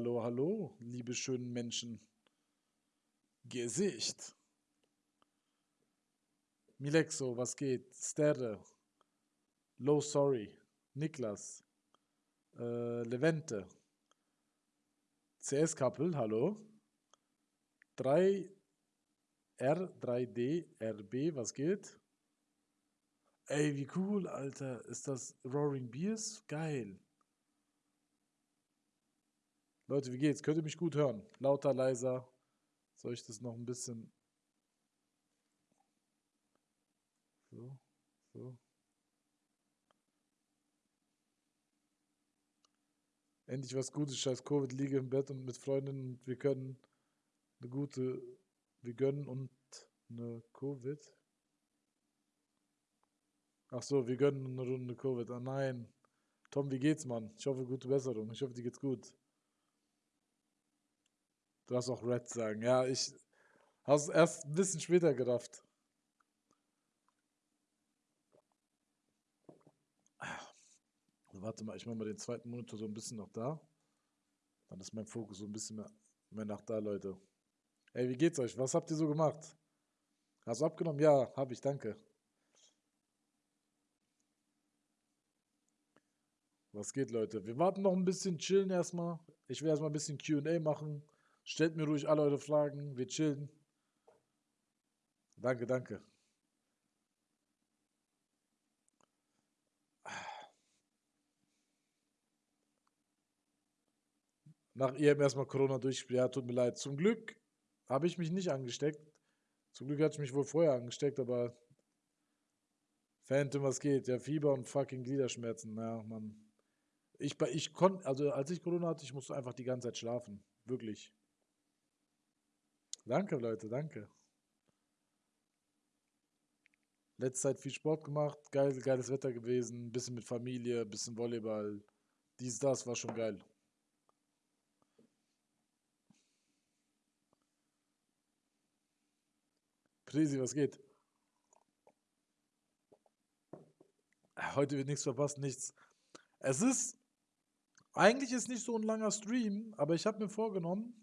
hallo, hallo, liebe schönen Menschen. Gesicht. Milexo, was geht? Sterre. Low Sorry. Niklas. Äh, Levente. CS Couple, hallo. 3R, 3D, RB, was geht? Ey, wie cool, Alter. Ist das Roaring Beers? Geil. Leute, wie geht's? Könnt ihr mich gut hören? Lauter, leiser. Soll ich das noch ein bisschen... So, so. Endlich was Gutes, scheiß Covid, liege im Bett und mit Freundinnen und wir können eine gute, wir gönnen und eine Covid. Ach so, wir gönnen eine Runde Covid. Ah nein. Tom, wie geht's, Mann? Ich hoffe, gute Besserung. Ich hoffe, dir geht's gut. Du darfst auch Red sagen. Ja, ich habe es erst ein bisschen später gerafft. Warte mal, ich mache mal den zweiten Monitor so ein bisschen noch da. Dann ist mein Fokus so ein bisschen mehr, mehr nach da, Leute. Ey, wie geht's euch? Was habt ihr so gemacht? Hast du abgenommen? Ja, habe ich, danke. Was geht, Leute? Wir warten noch ein bisschen, chillen erstmal. Ich will erstmal ein bisschen QA machen. Stellt mir ruhig alle eure Fragen. Wir chillen. Danke, danke. Nach ihrem erstmal Corona durchspielen. Ja, tut mir leid. Zum Glück habe ich mich nicht angesteckt. Zum Glück hatte ich mich wohl vorher angesteckt, aber Phantom, was geht? Ja, Fieber und fucking Gliederschmerzen. Ja, Mann. Ich, ich konnte, also als ich Corona hatte, ich musste einfach die ganze Zeit schlafen. Wirklich. Danke, Leute, danke. Letzte Zeit viel Sport gemacht, geil, geiles Wetter gewesen, bisschen mit Familie, bisschen Volleyball. Dies, das war schon geil. Presi, was geht? Heute wird nichts verpasst, nichts. Es ist, eigentlich ist nicht so ein langer Stream, aber ich habe mir vorgenommen,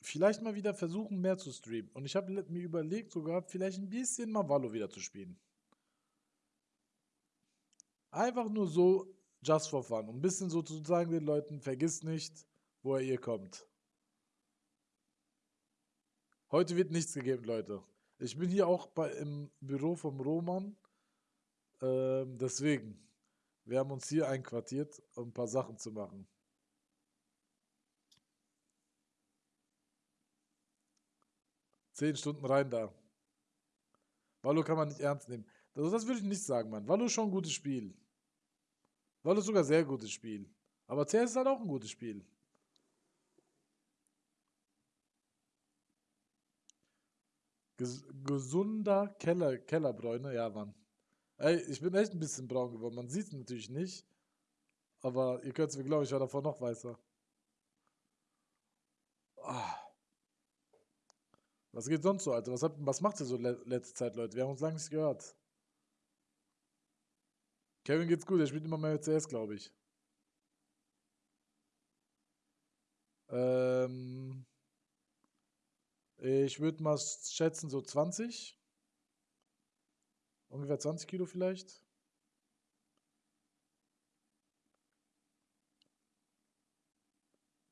vielleicht mal wieder versuchen, mehr zu streamen. Und ich habe mir überlegt, sogar vielleicht ein bisschen mal Valo wieder zu spielen. Einfach nur so, just for fun. Um ein bisschen so zu sagen den Leuten, vergisst nicht, woher ihr kommt. Heute wird nichts gegeben, Leute. Ich bin hier auch bei, im Büro vom Roman. Ähm, deswegen, wir haben uns hier einquartiert, um ein paar Sachen zu machen. Zehn Stunden rein da. Wallo kann man nicht ernst nehmen. Also das würde ich nicht sagen, Mann. Wallo ist schon ein gutes Spiel. Wallo ist sogar ein sehr gutes Spiel. Aber CS ist halt auch ein gutes Spiel. Ges gesunder Keller, Kellerbräune, ja, Mann. Ey, ich bin echt ein bisschen braun geworden. Man sieht es natürlich nicht. Aber ihr könnt es mir glauben, ich war davor noch weißer. Ah. Was geht sonst so, Alter? Was, habt, was macht ihr so le letzte Zeit, Leute? Wir haben uns lange nicht gehört. Kevin geht's gut, er spielt immer mehr CS, glaube ich. Ähm. Ich würde mal schätzen, so 20. Ungefähr 20 Kilo vielleicht.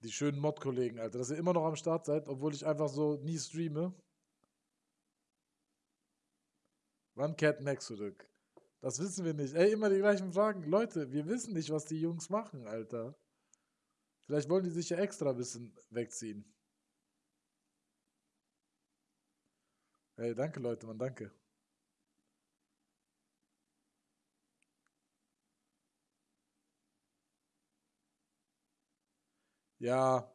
Die schönen Mod-Kollegen, Alter, dass ihr immer noch am Start seid, obwohl ich einfach so nie streame. Wann kehrt Max zurück? Das wissen wir nicht. Ey, immer die gleichen Fragen. Leute, wir wissen nicht, was die Jungs machen, Alter. Vielleicht wollen die sich ja extra ein bisschen wegziehen. Hey, danke Leute, man, danke. Ja,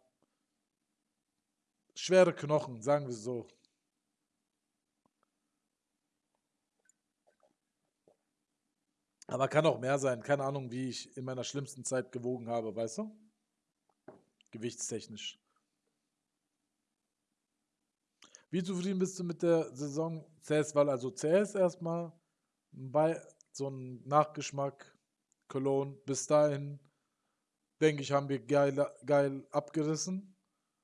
schwere Knochen, sagen wir so. Aber kann auch mehr sein. Keine Ahnung, wie ich in meiner schlimmsten Zeit gewogen habe, weißt du? Gewichtstechnisch. Wie zufrieden bist du mit der Saison CS? Weil also CS erstmal bei so einem Nachgeschmack, Cologne, bis dahin denke ich, haben wir geil, geil abgerissen.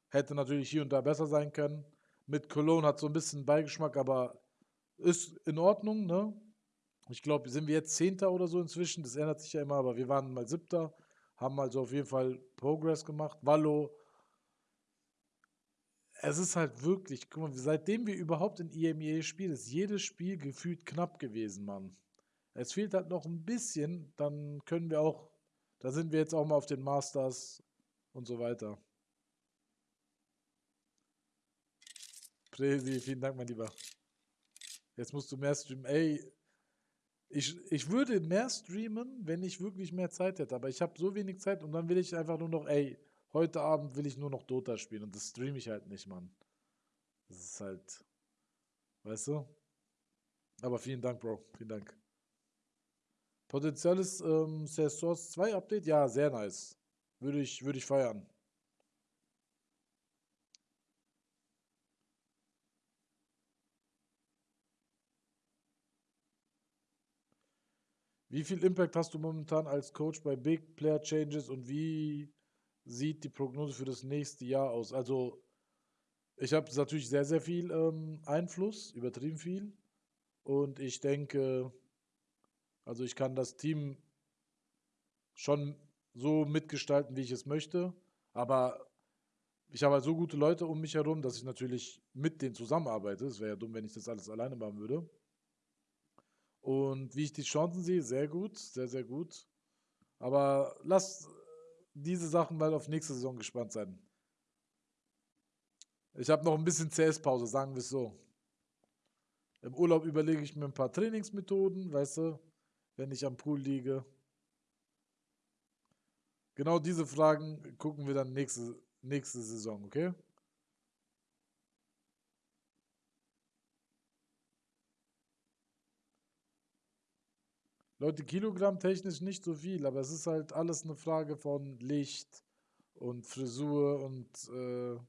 Hätte natürlich hier und da besser sein können. Mit Cologne hat so ein bisschen Beigeschmack, aber ist in Ordnung, ne? Ich glaube, sind wir jetzt Zehnter oder so inzwischen, das ändert sich ja immer, aber wir waren mal Siebter, haben also auf jeden Fall Progress gemacht. Wallo, es ist halt wirklich, guck mal, seitdem wir überhaupt in EMEA spielen, ist jedes Spiel gefühlt knapp gewesen, Mann. Es fehlt halt noch ein bisschen, dann können wir auch, da sind wir jetzt auch mal auf den Masters und so weiter. Presi, vielen Dank, mein Lieber. Jetzt musst du mehr streamen. Ey, ich, ich würde mehr streamen, wenn ich wirklich mehr Zeit hätte, aber ich habe so wenig Zeit und dann will ich einfach nur noch, ey, heute Abend will ich nur noch Dota spielen und das streame ich halt nicht, Mann. Das ist halt, weißt du? Aber vielen Dank, Bro. Vielen Dank. Potenzielles ähm, Source 2 Update? Ja, sehr nice. Würde ich, würde ich feiern. Wie viel Impact hast du momentan als Coach bei Big Player Changes und wie sieht die Prognose für das nächste Jahr aus? Also, ich habe natürlich sehr, sehr viel ähm, Einfluss, übertrieben viel. Und ich denke, also ich kann das Team schon so mitgestalten, wie ich es möchte. Aber ich habe halt so gute Leute um mich herum, dass ich natürlich mit denen zusammenarbeite. Es wäre ja dumm, wenn ich das alles alleine machen würde. Und wie ich die Chancen sehe, sehr gut, sehr, sehr gut. Aber lass diese Sachen mal auf nächste Saison gespannt sein. Ich habe noch ein bisschen CS-Pause, sagen wir es so. Im Urlaub überlege ich mir ein paar Trainingsmethoden, weißt du, wenn ich am Pool liege. Genau diese Fragen gucken wir dann nächste, nächste Saison, okay? Leute, Kilogramm technisch nicht so viel, aber es ist halt alles eine Frage von Licht und Frisur und äh,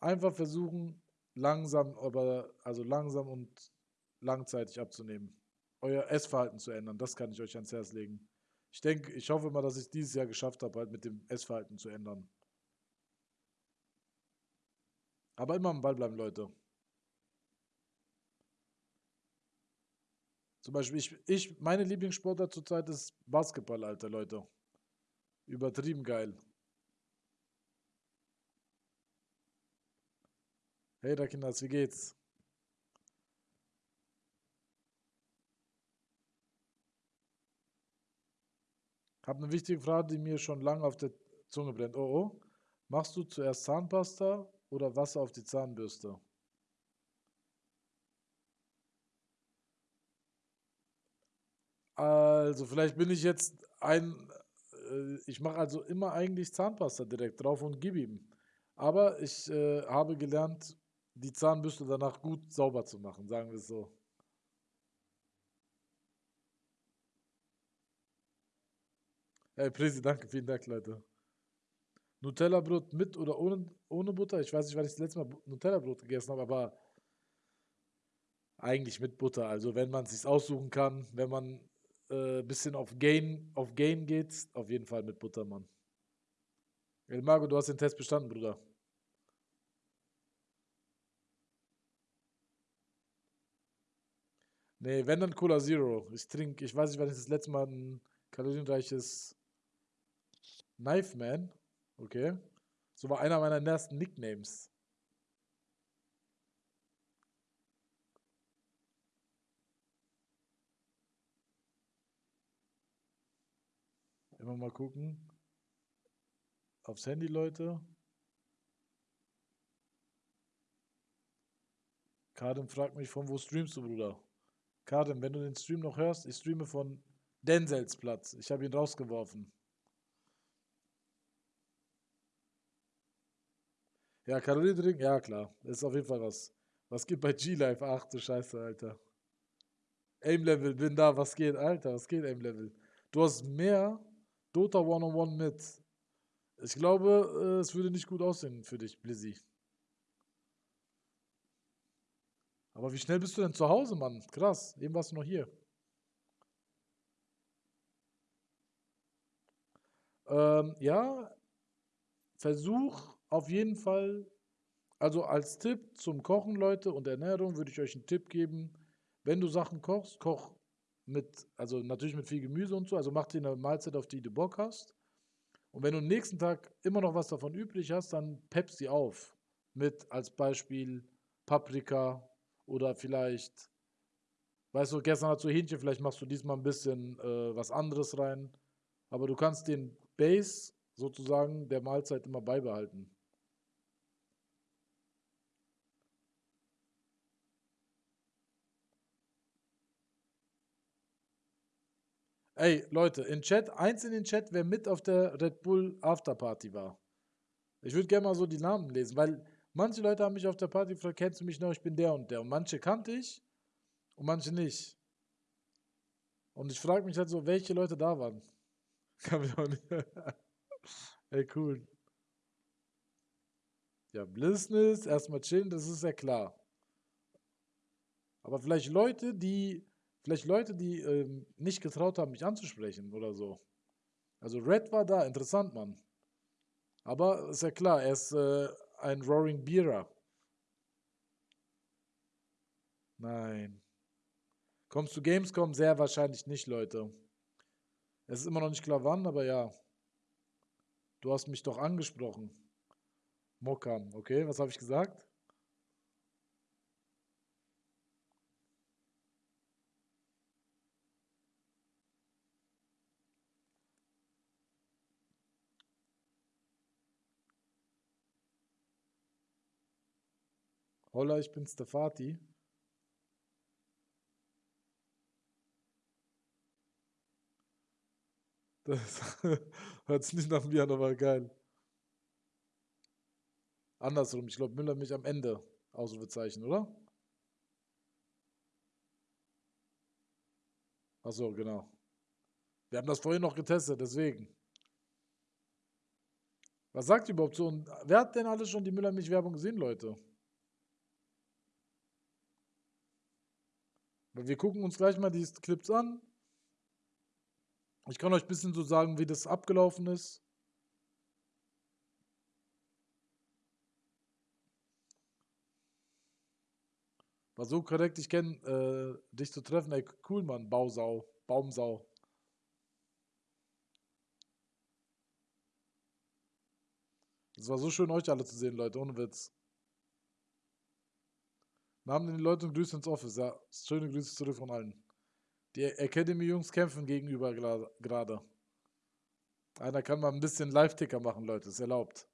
einfach versuchen, langsam, aber also langsam und langzeitig abzunehmen. Euer Essverhalten zu ändern, das kann ich euch ans Herz legen. Ich denke, ich hoffe mal, dass ich dieses Jahr geschafft habe, halt mit dem Essverhalten zu ändern. Aber immer am Ball bleiben, Leute. Zum Beispiel, ich, ich meine Lieblingssportart zurzeit ist Basketball, Alter, Leute. Übertrieben geil. Hey, da Kinders, wie geht's? Hab eine wichtige Frage, die mir schon lange auf der Zunge brennt. Oh, oh. Machst du zuerst Zahnpasta oder Wasser auf die Zahnbürste? Also, vielleicht bin ich jetzt ein. Äh, ich mache also immer eigentlich Zahnpasta direkt drauf und gib ihm. Aber ich äh, habe gelernt, die Zahnbürste danach gut sauber zu machen, sagen wir es so. Hey, Presi, danke, vielen Dank, Leute. Nutella-Brot mit oder ohne, ohne Butter? Ich weiß nicht, wann ich das letzte Mal Nutella-Brot gegessen habe, aber eigentlich mit Butter. Also, wenn man es sich aussuchen kann, wenn man äh, bisschen auf Gain, auf Gain geht, auf jeden Fall mit Buttermann. El Mago, du hast den Test bestanden, Bruder. Nee, wenn dann Cola Zero. Ich trinke, ich weiß nicht, wann ich das letzte Mal ein kalorienreiches Knife Man, okay. So war einer meiner ersten Nicknames. Immer mal gucken. Aufs Handy, Leute. Karim fragt mich, von wo streamst du, Bruder? Karim, wenn du den Stream noch hörst, ich streame von Denzels Platz. Ich habe ihn rausgeworfen. Ja, Kalorien ja klar. Das ist auf jeden Fall was. Was geht bei G-Life? Ach du Scheiße, Alter. Aim-Level, bin da, was geht, Alter? Was geht, Aim-Level? Du hast mehr Dota One-on-One mit. Ich glaube, äh, es würde nicht gut aussehen für dich, Blizzy. Aber wie schnell bist du denn zu Hause, Mann? Krass, eben warst du noch hier. Ähm, ja, versuch auf jeden Fall, also als Tipp zum Kochen, Leute, und Ernährung würde ich euch einen Tipp geben. Wenn du Sachen kochst, koch mit, also natürlich mit viel Gemüse und so, also mach dir eine Mahlzeit, auf die du Bock hast. Und wenn du am nächsten Tag immer noch was davon übrig hast, dann pepp sie auf. Mit als Beispiel Paprika oder vielleicht, weißt du, gestern hast du Hähnchen, vielleicht machst du diesmal ein bisschen äh, was anderes rein. Aber du kannst den Base sozusagen der Mahlzeit immer beibehalten. Ey, Leute, in Chat, eins in den Chat, wer mit auf der Red Bull Afterparty war. Ich würde gerne mal so die Namen lesen, weil manche Leute haben mich auf der Party gefragt, kennst du mich noch, ich bin der und der. Und manche kannte ich und manche nicht. Und ich frage mich halt so, welche Leute da waren. Kann mich auch nicht. Ey, cool. Ja, Business, erstmal chillen, das ist ja klar. Aber vielleicht Leute, die Vielleicht Leute, die ähm, nicht getraut haben, mich anzusprechen oder so. Also Red war da, interessant, Mann. Aber ist ja klar, er ist äh, ein Roaring Beerer. Nein. Kommst du Gamescom? Sehr wahrscheinlich nicht, Leute. Es ist immer noch nicht klar wann, aber ja. Du hast mich doch angesprochen. Mokam, okay, was habe ich gesagt? Holla, ich bin Stefati. Das hört sich nicht nach mir an, aber geil. Andersrum, ich glaube, Müller mich am Ende Ausrufezeichen, oder? Achso, genau. Wir haben das vorhin noch getestet, deswegen. Was sagt ihr überhaupt so? Wer hat denn alles schon die Müller-Mich-Werbung gesehen, Leute? Wir gucken uns gleich mal die Clips an. Ich kann euch ein bisschen so sagen, wie das abgelaufen ist. War so korrekt, ich kenne äh, dich zu treffen. Ey, cool, Mann. Bausau. Baumsau. Es war so schön, euch alle zu sehen, Leute. Ohne Witz. Namen den Leute und Grüße ins Office. Ja, schöne Grüße zurück von allen. Die Academy-Jungs kämpfen gegenüber gerade. Einer kann mal ein bisschen Live-Ticker machen, Leute. Ist erlaubt.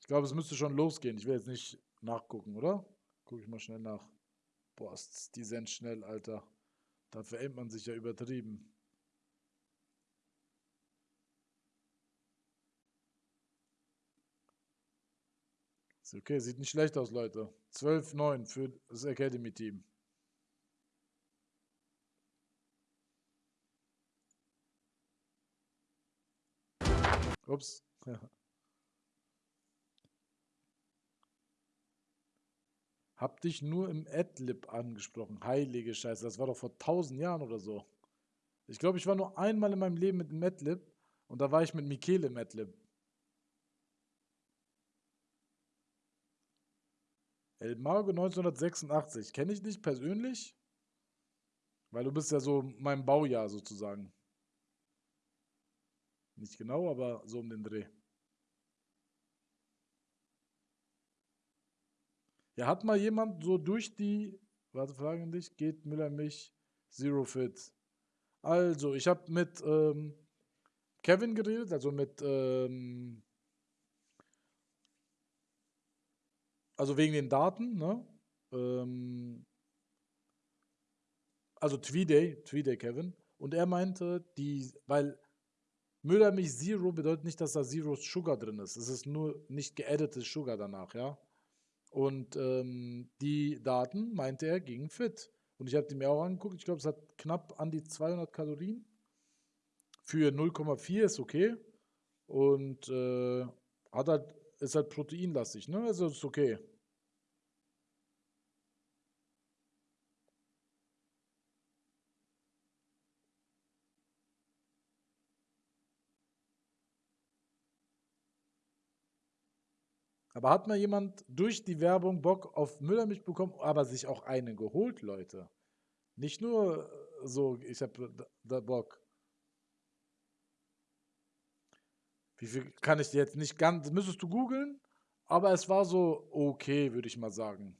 Ich glaube, es müsste schon losgehen. Ich will jetzt nicht nachgucken, oder? Gucke ich mal schnell nach. Boah, die sind schnell, Alter. Dafür aimt man sich ja übertrieben. Okay, sieht nicht schlecht aus, Leute. 12-9 für das Academy-Team. Ups. Hab dich nur im Adlib angesprochen. Heilige Scheiße, das war doch vor tausend Jahren oder so. Ich glaube, ich war nur einmal in meinem Leben mit dem Adlib und da war ich mit Michele im Adlib. El Mago 1986. Kenne ich nicht persönlich? Weil du bist ja so mein Baujahr sozusagen. Nicht genau, aber so um den Dreh. Ja, hat mal jemand so durch die, warte, fragen dich, geht Müller mich, Zero Fit. Also, ich habe mit ähm, Kevin geredet, also mit ähm, also wegen den Daten, ne? Ähm, also Tweeday, Tweeday Kevin. Und er meinte, die, weil Müllermilch Zero bedeutet nicht, dass da Zero Sugar drin ist. Es ist nur nicht geeditetes Sugar danach, ja. Und ähm, die Daten, meinte er, gingen fit. Und ich habe die mir auch angeguckt. Ich glaube, es hat knapp an die 200 Kalorien. Für 0,4 ist okay. Und äh, hat halt ist halt proteinlastig, ne? Also ist okay. Aber hat mal jemand durch die Werbung Bock auf Müllermilch bekommen, aber sich auch eine geholt, Leute? Nicht nur so, ich habe da Bock. Wie viel kann ich dir jetzt nicht ganz, müsstest du googeln, aber es war so okay, würde ich mal sagen.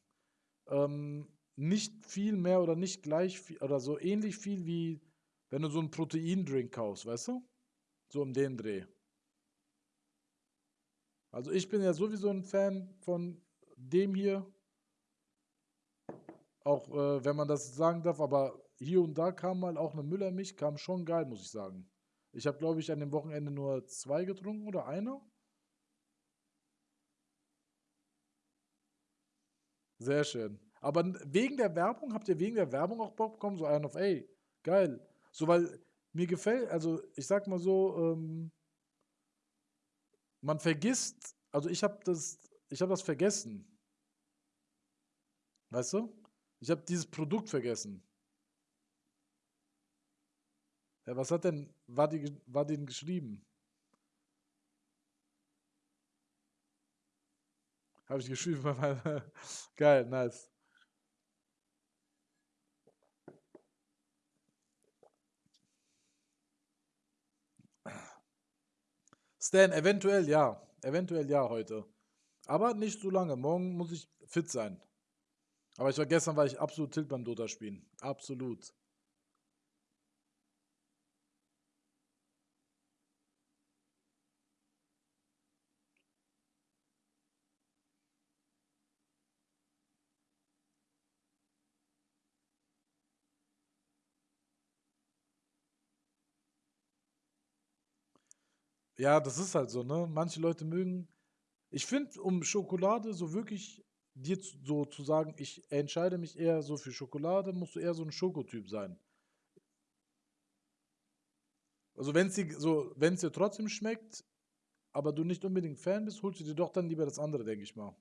Ähm, nicht viel mehr oder nicht gleich viel oder so ähnlich viel wie wenn du so einen Proteindrink kaufst, weißt du? So um den Dreh. Also ich bin ja sowieso ein Fan von dem hier. Auch äh, wenn man das sagen darf, aber hier und da kam mal auch eine Müllermilch, kam schon geil, muss ich sagen. Ich habe, glaube ich, an dem Wochenende nur zwei getrunken oder eine. Sehr schön. Aber wegen der Werbung, habt ihr wegen der Werbung auch Bock bekommen? So einen auf, ey, geil. So, weil mir gefällt, also ich sag mal so, ähm, man vergisst, also ich habe das, ich habe das vergessen. Weißt du? Ich habe dieses Produkt vergessen. Ja, was hat denn Wadin, Wadin geschrieben? Habe ich geschrieben. Geil, nice. Stan, eventuell ja. Eventuell ja heute. Aber nicht so lange. Morgen muss ich fit sein. Aber ich war gestern war ich absolut tilt beim Dota spielen. Absolut. Ja, das ist halt so, ne? Manche Leute mögen. Ich finde, um Schokolade so wirklich dir zu, so zu sagen, ich entscheide mich eher so für Schokolade, musst du eher so ein Schokotyp sein. Also wenn es dir so, wenn es dir trotzdem schmeckt, aber du nicht unbedingt Fan bist, holst du dir doch dann lieber das andere, denke ich mal.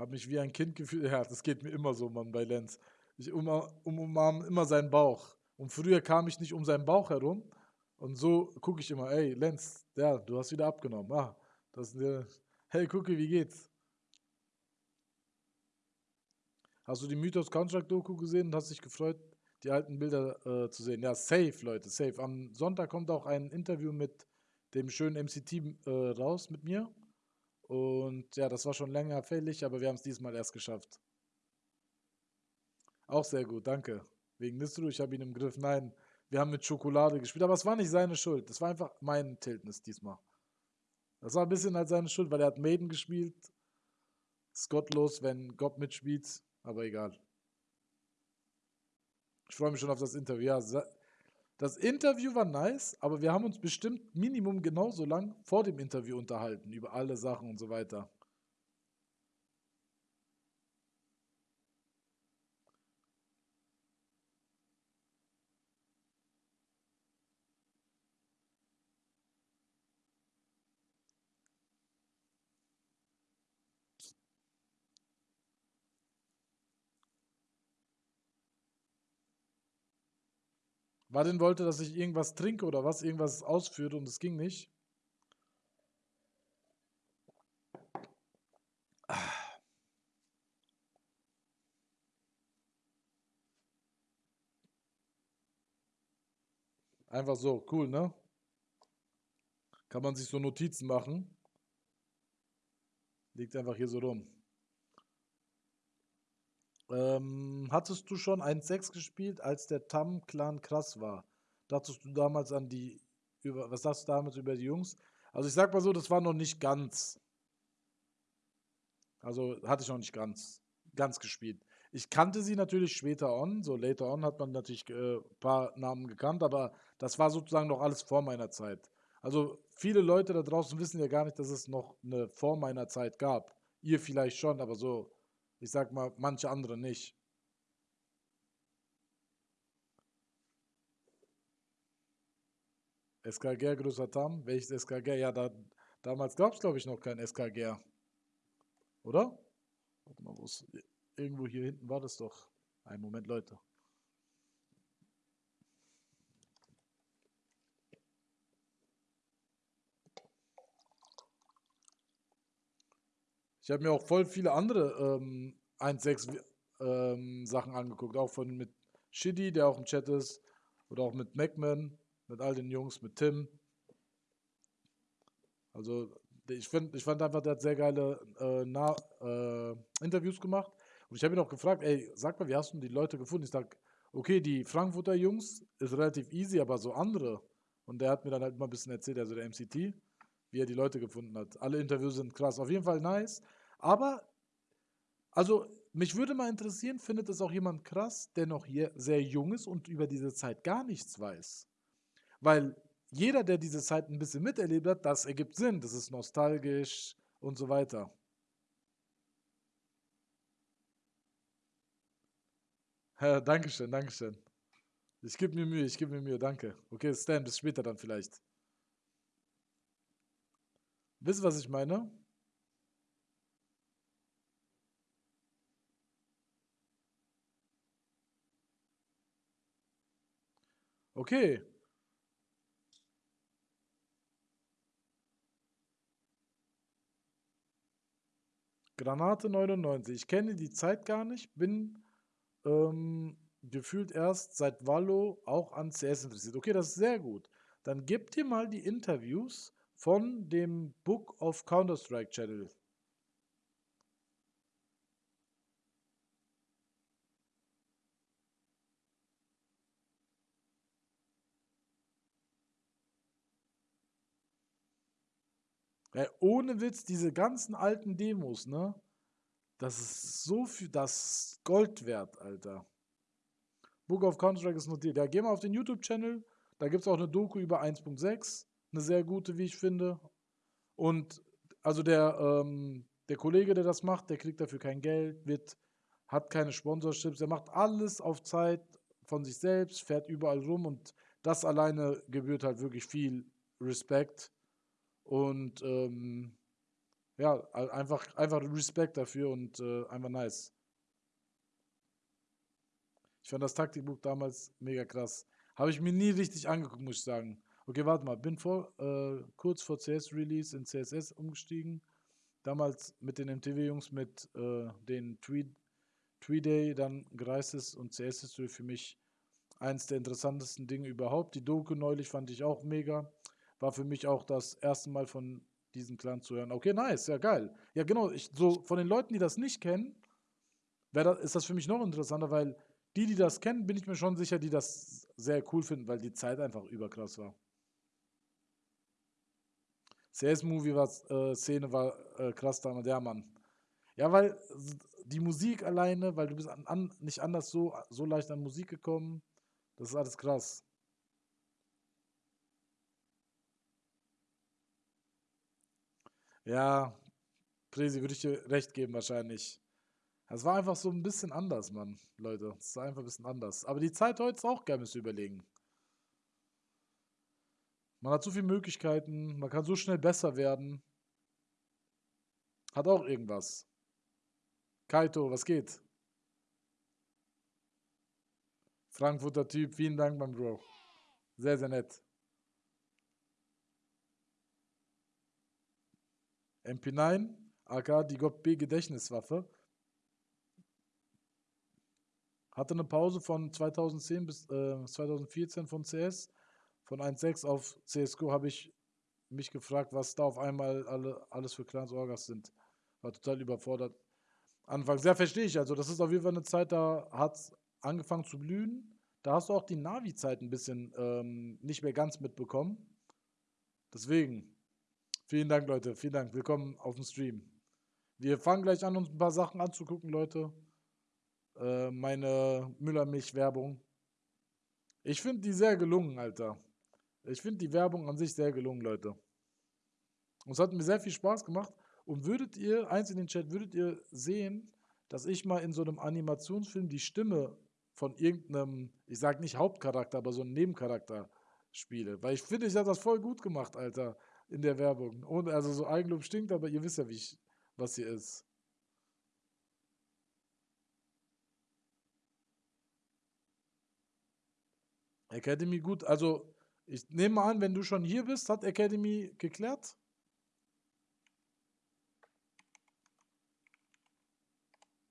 Habe mich wie ein Kind gefühlt. Ja, das geht mir immer so, Mann, bei Lenz. Ich um, um, umarme immer seinen Bauch. Und früher kam ich nicht um seinen Bauch herum. Und so gucke ich immer, ey, Lenz, ja, du hast wieder abgenommen. Ah, das der. Hey, gucke, wie geht's? Hast du die Mythos Contract Doku gesehen und hast dich gefreut, die alten Bilder äh, zu sehen? Ja, safe, Leute, safe. Am Sonntag kommt auch ein Interview mit dem schönen MCT äh, raus mit mir. Und ja, das war schon länger fällig, aber wir haben es diesmal erst geschafft. Auch sehr gut, danke. Wegen Nistru, ich habe ihn im Griff. Nein, wir haben mit Schokolade gespielt, aber es war nicht seine Schuld. Das war einfach mein Tiltnis diesmal. Das war ein bisschen halt seine Schuld, weil er hat Maiden gespielt. Ist gottlos, wenn Gott mitspielt, aber egal. Ich freue mich schon auf das Interview. Ja, das Interview war nice, aber wir haben uns bestimmt Minimum genauso lang vor dem Interview unterhalten, über alle Sachen und so weiter. Wadin wollte, dass ich irgendwas trinke oder was, irgendwas ausführe und es ging nicht. Einfach so, cool, ne? Kann man sich so Notizen machen. Liegt einfach hier so rum. Ähm, hattest du schon 1.6 gespielt, als der Tam-Clan krass war? Dachtest du damals an die, über, was sagst du damals über die Jungs? Also ich sag mal so, das war noch nicht ganz. Also hatte ich noch nicht ganz, ganz gespielt. Ich kannte sie natürlich später on, so later on hat man natürlich ein äh, paar Namen gekannt, aber das war sozusagen noch alles vor meiner Zeit. Also viele Leute da draußen wissen ja gar nicht, dass es noch eine vor meiner Zeit gab. Ihr vielleicht schon, aber so ich sag mal, manche andere nicht. SKG größer Tam? Welches SKG? Ja, da, damals gab es, glaube ich, noch kein SKG. Oder? Warte mal, wo ist. Irgendwo hier hinten war das doch. Einen Moment, Leute. Ich habe mir auch voll viele andere ähm, 1.6 ähm, Sachen angeguckt, auch von mit Shiddy, der auch im Chat ist, oder auch mit Macman, mit all den Jungs, mit Tim. Also ich, find, ich fand einfach, der hat sehr geile äh, nah, äh, Interviews gemacht. Und ich habe ihn auch gefragt, ey, sag mal, wie hast du die Leute gefunden? Ich sag, okay, die Frankfurter Jungs ist relativ easy, aber so andere. Und der hat mir dann halt mal ein bisschen erzählt, also der MCT, wie er die Leute gefunden hat. Alle Interviews sind krass. Auf jeden Fall nice. Aber, also, mich würde mal interessieren, findet es auch jemand krass, der noch sehr jung ist und über diese Zeit gar nichts weiß? Weil jeder, der diese Zeit ein bisschen miterlebt hat, das ergibt Sinn, das ist nostalgisch und so weiter. Ja, Dankeschön, Dankeschön. Ich gebe mir Mühe, ich gebe mir Mühe, danke. Okay, Stan, bis später dann vielleicht. Wisst ihr, was ich meine? Okay. Granate 99. Ich kenne die Zeit gar nicht, bin ähm, gefühlt erst seit Valo auch an CS interessiert. Okay, das ist sehr gut. Dann gebt ihr mal die Interviews von dem Book of Counter-Strike Channel. Ey, ohne Witz, diese ganzen alten Demos, ne? Das ist so viel, das Gold wert, Alter. Book of Counter-Strike ist notiert. Ja, geh mal auf den YouTube-Channel. Da gibt es auch eine Doku über 1.6. Eine sehr gute, wie ich finde. Und also der, ähm, der Kollege, der das macht, der kriegt dafür kein Geld, wird, hat keine Sponsorships. Er macht alles auf Zeit von sich selbst, fährt überall rum und das alleine gebührt halt wirklich viel Respekt. Und ähm, ja, einfach, einfach Respekt dafür und äh, einfach nice. Ich fand das Taktikbuch damals mega krass. Habe ich mir nie richtig angeguckt, muss ich sagen. Okay, warte mal. Bin vor, äh, kurz vor CS-Release in CSS umgestiegen. Damals mit den MTV-Jungs, mit äh, den Tweeday, dann Greises und CS History für mich eins der interessantesten Dinge überhaupt. Die Doku neulich fand ich auch mega. War für mich auch das erste Mal von diesem Clan zu hören. Okay, nice, ja geil. Ja, genau. Ich, so von den Leuten, die das nicht kennen, das, ist das für mich noch interessanter, weil die, die das kennen, bin ich mir schon sicher, die das sehr cool finden, weil die Zeit einfach überkrass war. CS-Movie war, äh, Szene war äh, krass damals, ja Mann. Ja, weil die Musik alleine, weil du bist an, an, nicht anders so, so leicht an Musik gekommen, das ist alles krass. Ja, Presi würde ich dir recht geben wahrscheinlich. Es war einfach so ein bisschen anders, Mann, Leute. Es war einfach ein bisschen anders. Aber die Zeit heute ist auch gerne zu überlegen. Man hat so viele Möglichkeiten, man kann so schnell besser werden. Hat auch irgendwas. Kaito, was geht? Frankfurter Typ, vielen Dank, mein Bro. Sehr, sehr nett. MP9, AK, die GOP B Gedächtniswaffe. Hatte eine Pause von 2010 bis äh, 2014 von CS. Von 1.6 auf CSGO habe ich mich gefragt, was da auf einmal alle, alles für Clans Orgas sind. War total überfordert. Anfangs, ja, verstehe ich. Also, das ist auf jeden Fall eine Zeit, da hat es angefangen zu blühen. Da hast du auch die Navi-Zeit ein bisschen ähm, nicht mehr ganz mitbekommen. Deswegen, vielen Dank, Leute. Vielen Dank. Willkommen auf dem Stream. Wir fangen gleich an, uns ein paar Sachen anzugucken, Leute. Äh, meine Müllermilch-Werbung. Ich finde die sehr gelungen, Alter. Ich finde die Werbung an sich sehr gelungen, Leute. Und es hat mir sehr viel Spaß gemacht. Und würdet ihr, eins in den Chat, würdet ihr sehen, dass ich mal in so einem Animationsfilm die Stimme von irgendeinem, ich sag nicht Hauptcharakter, aber so einem Nebencharakter spiele? Weil ich finde, ich habe das voll gut gemacht, Alter, in der Werbung. Und also so Eigenlob stinkt, aber ihr wisst ja, wie ich, was hier ist. Academy gut. Also, ich nehme mal an, wenn du schon hier bist, hat Academy geklärt?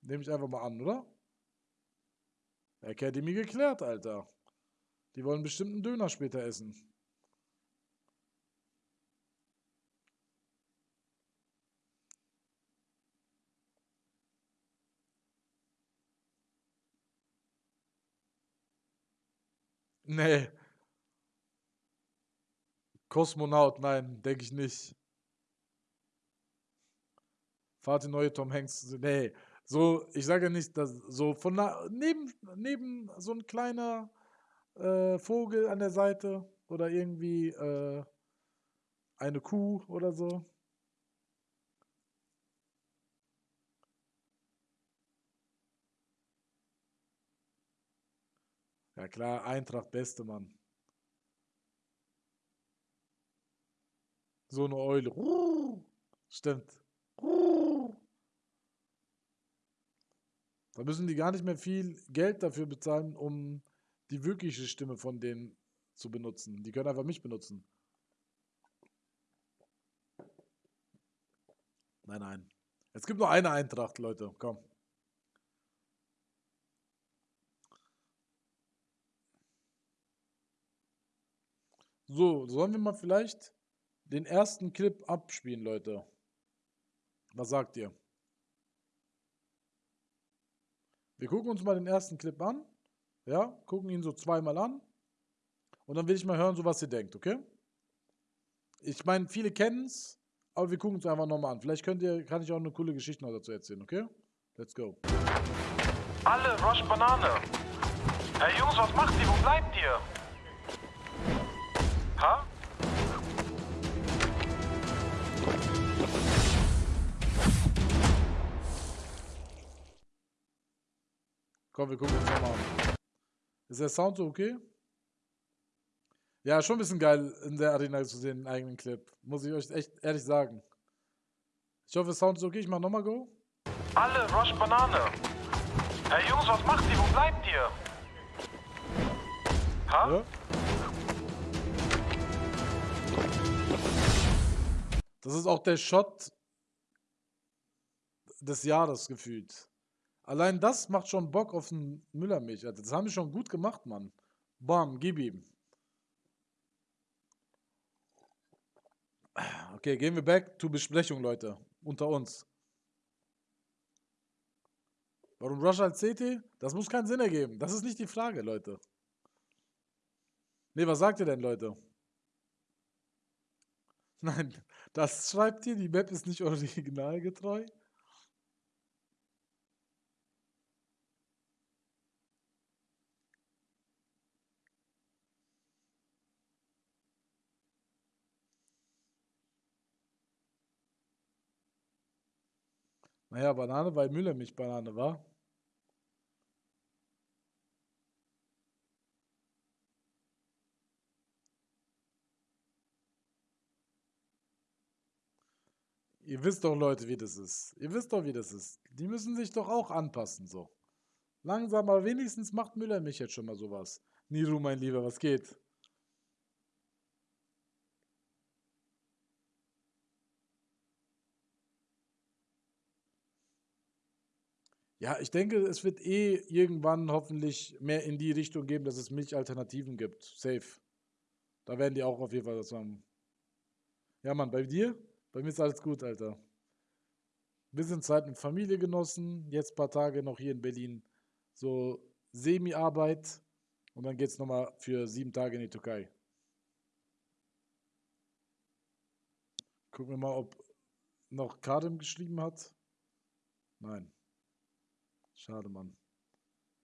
Nehme ich einfach mal an, oder? Academy geklärt, Alter. Die wollen bestimmt einen Döner später essen. Nee. Kosmonaut, nein, denke ich nicht. Fahrt die neue Tom Hanks. Nee, so, ich sage ja nicht, dass so von na, neben, neben so ein kleiner äh, Vogel an der Seite oder irgendwie äh, eine Kuh oder so. Ja klar, Eintracht beste Mann. So eine Eule. Stimmt. Da müssen die gar nicht mehr viel Geld dafür bezahlen, um die wirkliche Stimme von denen zu benutzen. Die können einfach mich benutzen. Nein, nein. Es gibt nur eine Eintracht, Leute. Komm. So, sollen wir mal vielleicht den ersten Clip abspielen, Leute? Was sagt ihr? Wir gucken uns mal den ersten Clip an. Ja, gucken ihn so zweimal an. Und dann will ich mal hören, so was ihr denkt, okay? Ich meine, viele kennen es, aber wir gucken es einfach nochmal an. Vielleicht könnt ihr, kann ich auch eine coole Geschichte noch dazu erzählen, okay? Let's go. Alle Rush Banane. Hey Jungs, was macht ihr? Wo bleibt ihr? Ha? Komm, wir gucken uns nochmal an. Ist der Sound so okay? Ja, schon ein bisschen geil in der Arena zu sehen, einen eigenen Clip. Muss ich euch echt ehrlich sagen. Ich hoffe, der Sound ist okay. Ich mach nochmal Go. Alle Rush Banane. Hey Jungs, was macht ihr? Wo bleibt ihr? Ha? Ja. Das ist auch der Shot des Jahres gefühlt. Allein das macht schon Bock auf einen Müllermilch. Alter. Das haben wir schon gut gemacht, Mann. Bam, gib ihm. Okay, gehen wir back to Besprechung, Leute. Unter uns. Warum Rush als CT? Das muss keinen Sinn ergeben. Das ist nicht die Frage, Leute. Nee, was sagt ihr denn, Leute? Nein, das schreibt hier, die Map ist nicht originalgetreu. Naja, Banane, weil Müller mich Banane war. Ihr wisst doch, Leute, wie das ist. Ihr wisst doch, wie das ist. Die müssen sich doch auch anpassen, so. Langsam, aber wenigstens macht Müller mich jetzt schon mal sowas. Niru, mein Lieber, was geht? Ja, ich denke, es wird eh irgendwann hoffentlich mehr in die Richtung geben, dass es Milchalternativen gibt. Safe. Da werden die auch auf jeden Fall was haben. Ja, Mann, bei dir? Bei mir ist alles gut, Alter. Bisschen Zeit mit Familie genossen, jetzt ein paar Tage noch hier in Berlin. So Semi-Arbeit und dann geht's nochmal für sieben Tage in die Türkei. Gucken wir mal, ob noch Kadim geschrieben hat. Nein. Schade, Mann.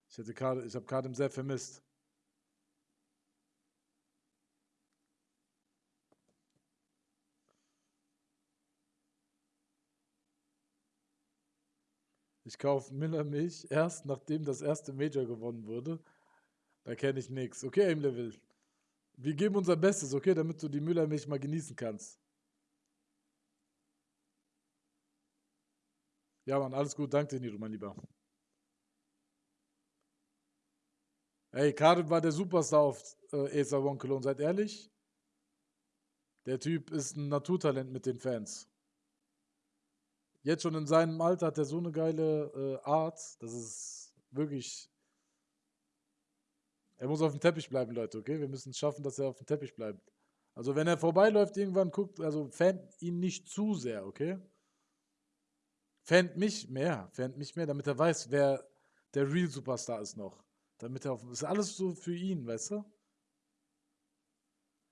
Ich, ich habe Kadim sehr vermisst. Ich kaufe Miller Milch erst, nachdem das erste Major gewonnen wurde. Da kenne ich nichts. Okay, Aim Level. Wir geben unser Bestes, okay, damit du die Müllermilch mal genießen kannst. Ja, Mann, alles gut. Danke dir, Niro, mein Lieber. Ey, Karim war der Superstar auf äh, Acer One Cologne, seid ehrlich. Der Typ ist ein Naturtalent mit den Fans. Jetzt schon in seinem Alter hat er so eine geile äh, Art, das ist wirklich. Er muss auf dem Teppich bleiben, Leute, okay? Wir müssen es schaffen, dass er auf dem Teppich bleibt. Also wenn er vorbeiläuft, irgendwann guckt, also fan ihn nicht zu sehr, okay? Fand mich mehr, fand mich mehr, damit er weiß, wer der Real Superstar ist noch. Damit er auf, ist alles so für ihn, weißt du?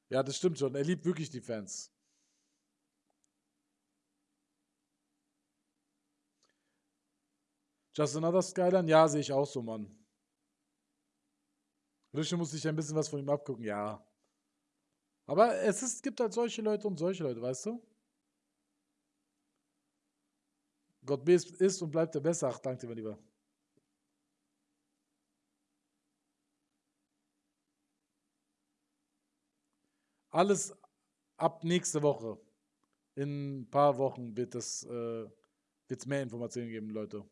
Ja, das stimmt schon. Er liebt wirklich die Fans. Just Another Skyline? Ja, sehe ich auch so, Mann. Rische muss sich ein bisschen was von ihm abgucken, ja. Aber es ist, gibt halt solche Leute und solche Leute, weißt du? Gott ist und bleibt der Beste. Ach, danke dir, mein Lieber. Alles ab nächste Woche. In ein paar Wochen wird es äh, mehr Informationen geben, Leute.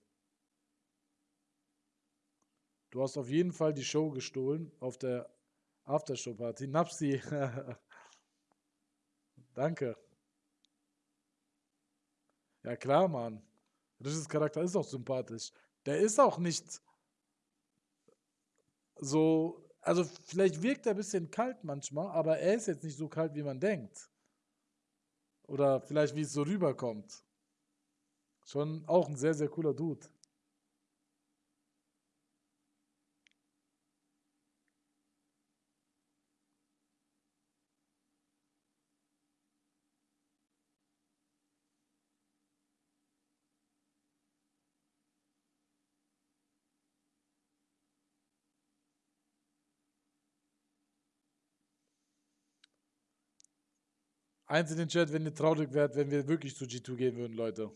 Du hast auf jeden Fall die Show gestohlen auf der Aftershow-Party. Napsi. Danke. Ja klar, Mann. Richards Charakter ist auch sympathisch. Der ist auch nicht so also vielleicht wirkt er ein bisschen kalt manchmal, aber er ist jetzt nicht so kalt, wie man denkt. Oder vielleicht, wie es so rüberkommt. Schon auch ein sehr, sehr cooler Dude. Eins in den Chat, wenn ihr traurig wärt, wenn wir wirklich zu G2 gehen würden, Leute.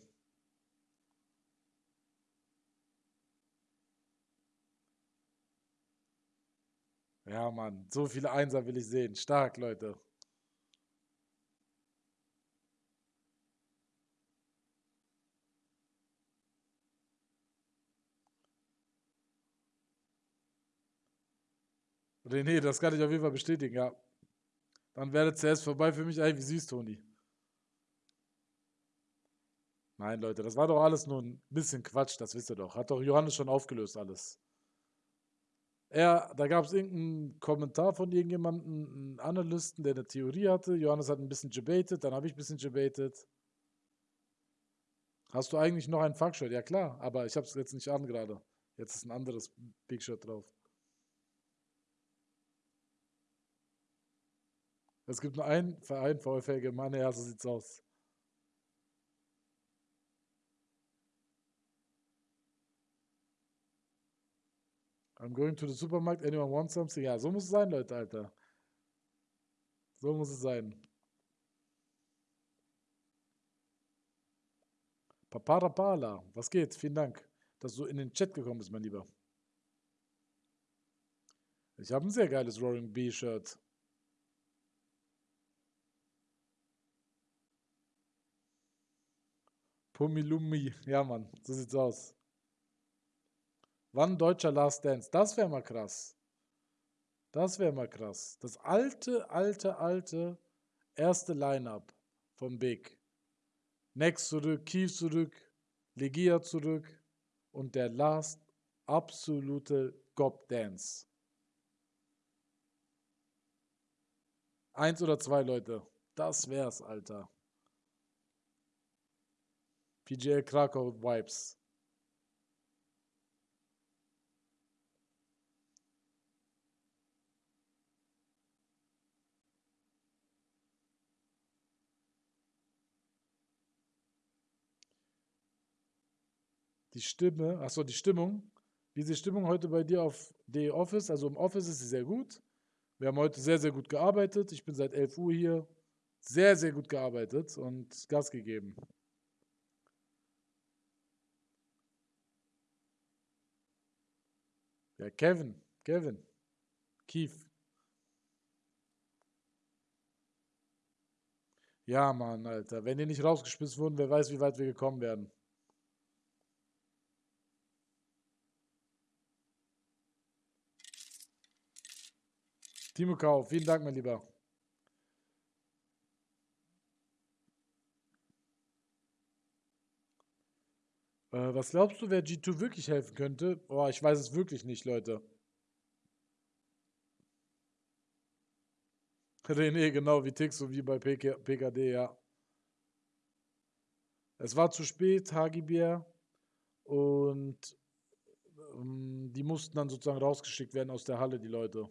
Ja, Mann, so viele Einser will ich sehen. Stark, Leute. René, das kann ich auf jeden Fall bestätigen, ja. Dann wäre CS vorbei für mich. Ey, wie süß, Toni. Nein, Leute, das war doch alles nur ein bisschen Quatsch, das wisst ihr doch. Hat doch Johannes schon aufgelöst alles. Er, da gab es irgendeinen Kommentar von irgendjemandem, einen Analysten, der eine Theorie hatte. Johannes hat ein bisschen debated, dann habe ich ein bisschen debated. Hast du eigentlich noch ein Fuckshirt? Ja klar, aber ich habe es jetzt nicht an gerade. Jetzt ist ein anderes Big Shirt drauf. Es gibt nur einen Verein, VfL Germania, ja, so sieht's aus. I'm going to the supermarket, anyone want something? Ja, so muss es sein, Leute, Alter. So muss es sein. Paparapala, was geht? Vielen Dank, dass du in den Chat gekommen bist, mein Lieber. Ich habe ein sehr geiles Roaring B-Shirt. Pumilumi. Ja, Mann, so sieht's aus. Wann deutscher Last Dance? Das wäre mal krass. Das wäre mal krass. Das alte, alte, alte erste Line-Up vom Big. Next zurück, Kief zurück, Legia zurück und der Last absolute Gob Dance. Eins oder zwei Leute. Das wär's, Alter. PGL Krakau Vibes. Die Stimme, achso, die Stimmung. Wie ist die Stimmung heute bei dir auf The Office? Also im Office ist sie sehr gut. Wir haben heute sehr, sehr gut gearbeitet. Ich bin seit 11 Uhr hier. Sehr, sehr gut gearbeitet und Gas gegeben. Ja, Kevin, Kevin, Keith. Ja, Mann, Alter. Wenn die nicht rausgeschmissen wurden, wer weiß, wie weit wir gekommen werden. Timo Kau, vielen Dank, mein Lieber. Was glaubst du, wer G2 wirklich helfen könnte? Boah, ich weiß es wirklich nicht, Leute. René, genau, wie tickst du, wie bei PK, PKD, ja. Es war zu spät, Hagibier. Und ähm, die mussten dann sozusagen rausgeschickt werden aus der Halle, die Leute.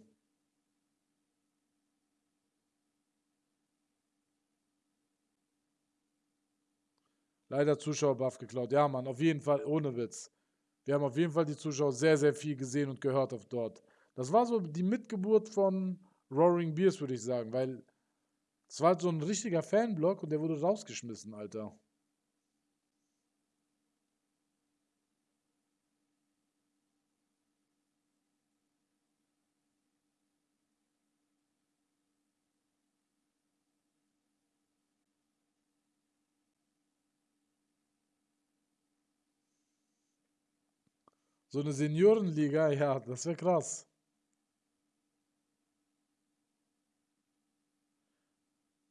Leider Zuschauerbuff geklaut. Ja, Mann, auf jeden Fall, ohne Witz. Wir haben auf jeden Fall die Zuschauer sehr, sehr viel gesehen und gehört auf dort. Das war so die Mitgeburt von Roaring Beers, würde ich sagen, weil es war halt so ein richtiger Fanblock und der wurde rausgeschmissen, Alter. So eine Seniorenliga, ja, das wäre krass.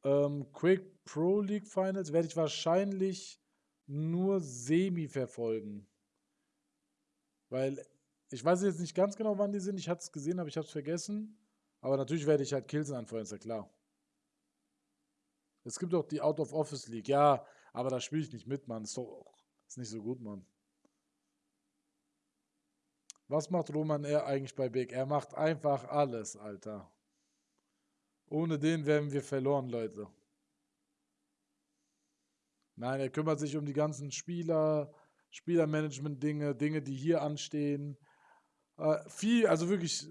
Ähm, Quake Pro League Finals werde ich wahrscheinlich nur semi verfolgen. Weil ich weiß jetzt nicht ganz genau, wann die sind. Ich hatte es gesehen, aber ich habe es vergessen. Aber natürlich werde ich halt Kills anfeuern, ist ja klar. Es gibt auch die Out of Office League. Ja, aber da spiele ich nicht mit, Mann. Ist doch ist nicht so gut, Mann. Was macht Roman R eigentlich bei Big? Er macht einfach alles, Alter. Ohne den wären wir verloren, Leute. Nein, er kümmert sich um die ganzen Spieler, Spielermanagement-Dinge, Dinge, die hier anstehen. Äh, viel, also wirklich,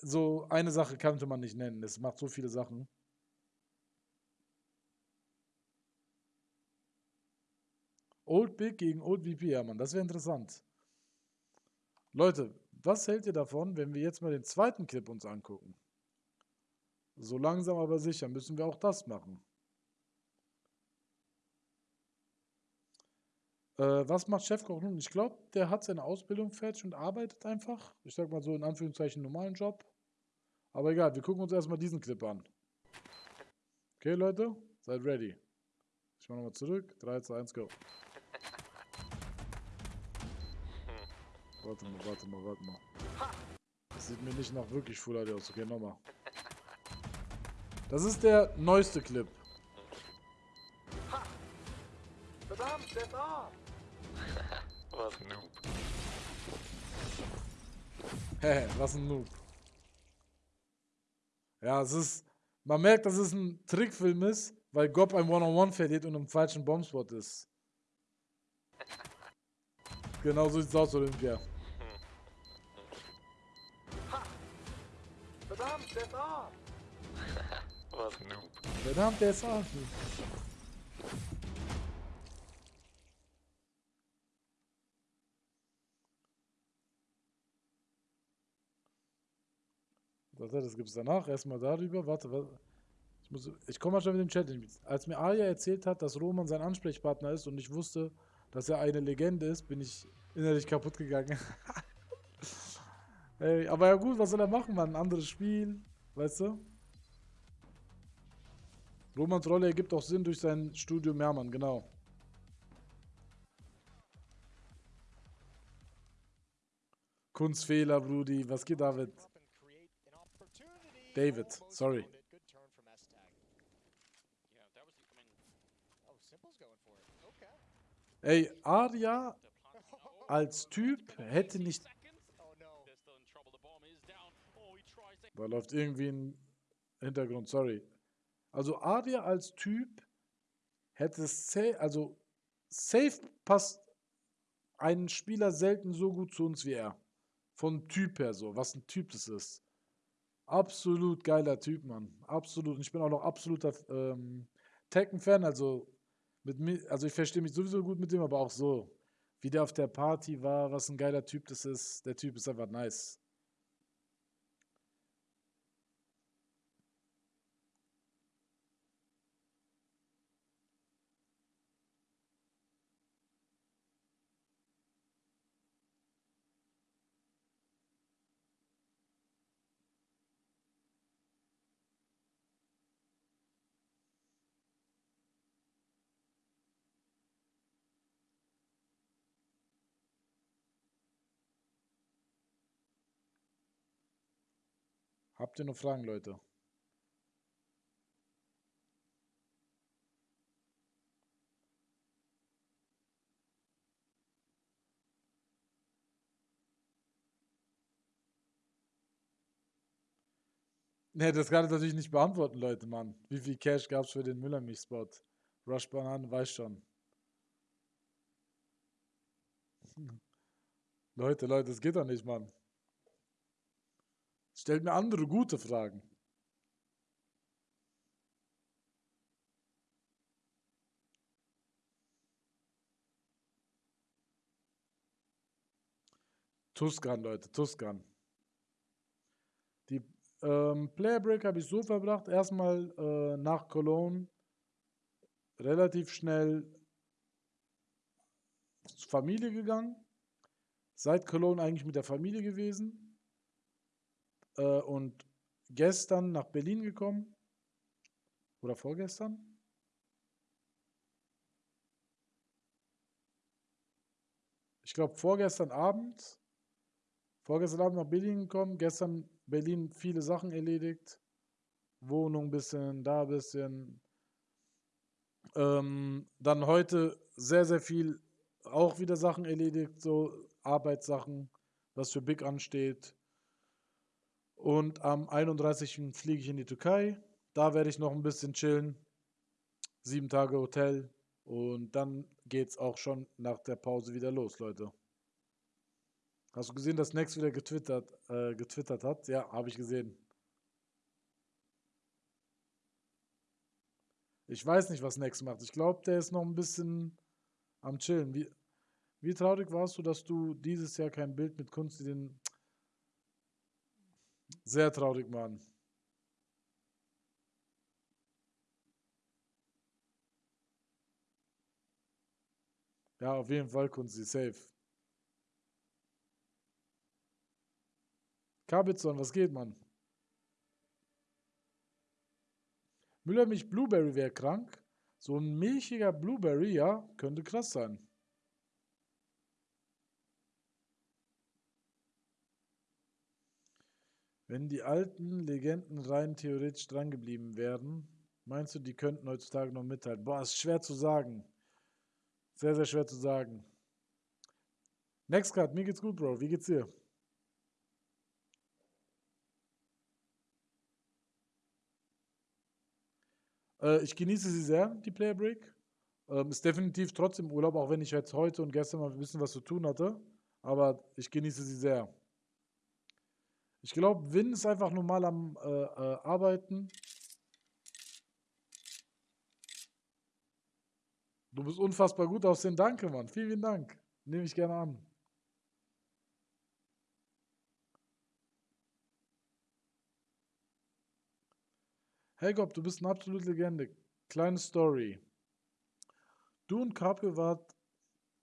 so eine Sache könnte man nicht nennen. Es macht so viele Sachen. Old Big gegen Old VP, ja, Mann, das wäre interessant. Leute, was hält ihr davon, wenn wir jetzt mal den zweiten Clip uns angucken? So langsam aber sicher müssen wir auch das machen. Äh, was macht Chefkoch nun? Ich glaube, der hat seine Ausbildung fertig und arbeitet einfach. Ich sag mal so in Anführungszeichen normalen Job. Aber egal, wir gucken uns erstmal diesen Clip an. Okay, Leute, seid ready. Ich mach nochmal zurück. 3, 2, 1, go. Warte mal, warte mal, warte mal. Das sieht mir nicht nach wirklich Full HD aus. Okay, nochmal. Das ist der neueste Clip. Verdammt, der ist ab! Was ein Noob. Hä, was ein Noob. Ja, es ist. Man merkt, dass es ein Trickfilm ist, weil Gob ein One-on-One verliert und im falschen Bombspot ist. Genau so sieht's aus, Olympia. Ist ab! Was Noob. Verdammt, der ist auch. Warte, das es danach. Erstmal darüber. Warte, warte. Ich, ich komme mal schon mit dem Chat. Als mir Arya erzählt hat, dass Roman sein Ansprechpartner ist und ich wusste, dass er eine Legende ist, bin ich innerlich kaputt gegangen. Ey, aber ja gut, was soll er machen, Mann? Ein anderes Spiel, weißt du? Romans Rolle ergibt auch Sinn durch sein Studium, ja, Mann, genau. Kunstfehler, Brudi. Was geht, David? David, sorry. Ey. Oh, als Typ hätte nicht... Da läuft irgendwie ein Hintergrund, sorry. Also Arya als Typ hätte safe, also safe passt ein Spieler selten so gut zu uns wie er. Von Typ her so, was ein Typ das ist. Absolut geiler Typ, Mann. Absolut. Und ich bin auch noch absoluter ähm, Tekken-Fan, also also ich verstehe mich sowieso gut mit dem, aber auch so, wie der auf der Party war, was ein geiler Typ das ist. Der Typ ist einfach nice. Habt ihr noch Fragen, Leute? Ne, das kann ich natürlich nicht beantworten, Leute, Mann. Wie viel Cash gab es für den Müllermilch-Spot? Rush Bananen weiß schon. Leute, Leute, das geht doch nicht, Mann. Stellt mir andere gute Fragen. Tuscan, Leute, Tuscan. Die ähm, Player Break habe ich so verbracht. Erstmal äh, nach Cologne relativ schnell zur Familie gegangen. Seit Cologne eigentlich mit der Familie gewesen. Äh, und gestern nach Berlin gekommen. Oder vorgestern. Ich glaube vorgestern Abend. Vorgestern Abend nach Berlin gekommen. Gestern Berlin viele Sachen erledigt. Wohnung ein bisschen, da ein bisschen. Ähm, dann heute sehr, sehr viel auch wieder Sachen erledigt, so Arbeitssachen, was für Big ansteht. Und am 31. fliege ich in die Türkei. Da werde ich noch ein bisschen chillen. Sieben Tage Hotel. Und dann geht es auch schon nach der Pause wieder los, Leute. Hast du gesehen, dass Nex wieder getwittert, äh, getwittert hat? Ja, habe ich gesehen. Ich weiß nicht, was Nex macht. Ich glaube, der ist noch ein bisschen am Chillen. Wie, wie traurig warst du, dass du dieses Jahr kein Bild mit Kunst den sehr traurig, Mann. Ja, auf jeden Fall Kunzi, safe. Kabitson, was geht, Mann? Müllermilch Blueberry wäre krank. So ein milchiger Blueberry, ja, könnte krass sein. Wenn die alten Legenden rein theoretisch drangeblieben wären, meinst du, die könnten heutzutage noch mithalten? Boah, ist schwer zu sagen. Sehr, sehr schwer zu sagen. Next Card, mir geht's gut, Bro. Wie geht's dir? Äh, ich genieße sie sehr, die Player Break. Ähm, ist definitiv trotzdem Urlaub, auch wenn ich jetzt heute und gestern mal ein bisschen was zu tun hatte. Aber ich genieße sie sehr. Ich glaube, Win ist einfach normal am äh, äh, Arbeiten. Du bist unfassbar gut aussehen. Danke, Mann. Vielen, vielen Dank. Nehme ich gerne an. Hey Gob, du bist eine absolute Legende. Kleine Story. Du und Caprio wart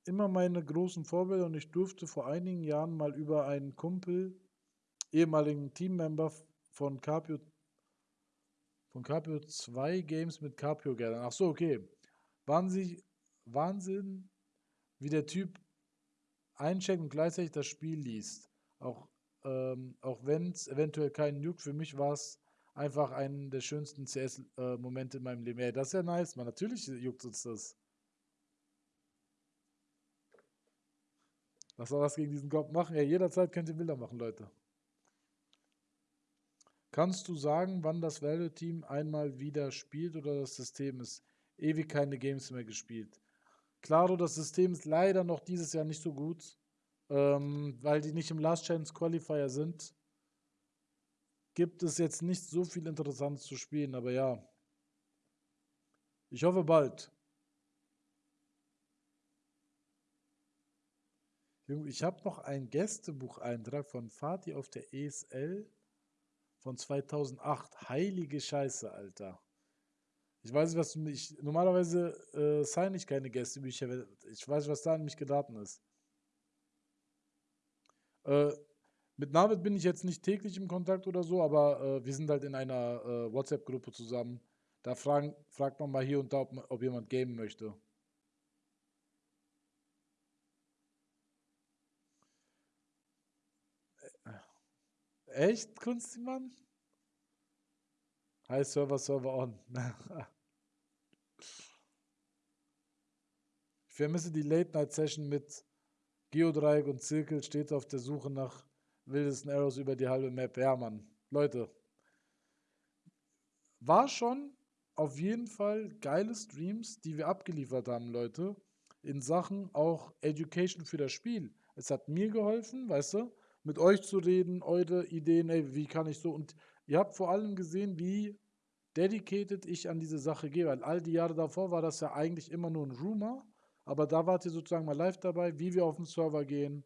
immer meine großen Vorbilder und ich durfte vor einigen Jahren mal über einen Kumpel ehemaligen Teammember von Capio von Capio 2 Games mit Capio Geldern. Ach so, okay. Waren Sie Wahnsinn, wie der Typ eincheckt und gleichzeitig das Spiel liest. Auch, ähm, auch wenn es eventuell keinen juckt, für mich war es einfach einer der schönsten CS-Momente in meinem Leben. Ey, das ist ja nice, man. Natürlich juckt uns das. Was soll was gegen diesen Kopf machen? Ja, jederzeit könnt ihr Bilder machen, Leute. Kannst du sagen, wann das Value-Team einmal wieder spielt oder das System ist ewig keine Games mehr gespielt? Klaro, das System ist leider noch dieses Jahr nicht so gut, ähm, weil die nicht im Last Chance Qualifier sind. Gibt es jetzt nicht so viel Interessantes zu spielen, aber ja. Ich hoffe bald. Ich habe noch einen Gästebucheintrag von Fatih auf der ESL von 2008. Heilige Scheiße, Alter. Ich weiß nicht, was du mich. Normalerweise äh, sign ich keine Gästebücher. Ich weiß was da an mich geraten ist. Äh, mit Navid bin ich jetzt nicht täglich im Kontakt oder so, aber äh, wir sind halt in einer äh, WhatsApp-Gruppe zusammen. Da fragen, fragt man mal hier und da, ob, ob jemand gamen möchte. Echt, Kunstimann? Hi Server, Server on. ich vermisse die Late-Night-Session mit Geodreieck und Zirkel, steht auf der Suche nach wildesten Arrows über die halbe Map. Ja, Mann. Leute. War schon auf jeden Fall geile Streams, die wir abgeliefert haben, Leute. In Sachen auch Education für das Spiel. Es hat mir geholfen, weißt du, mit euch zu reden, eure Ideen, ey, wie kann ich so. Und ihr habt vor allem gesehen, wie dedicated ich an diese Sache gehe. Weil all die Jahre davor war das ja eigentlich immer nur ein Rumor. Aber da wart ihr sozusagen mal live dabei, wie wir auf den Server gehen.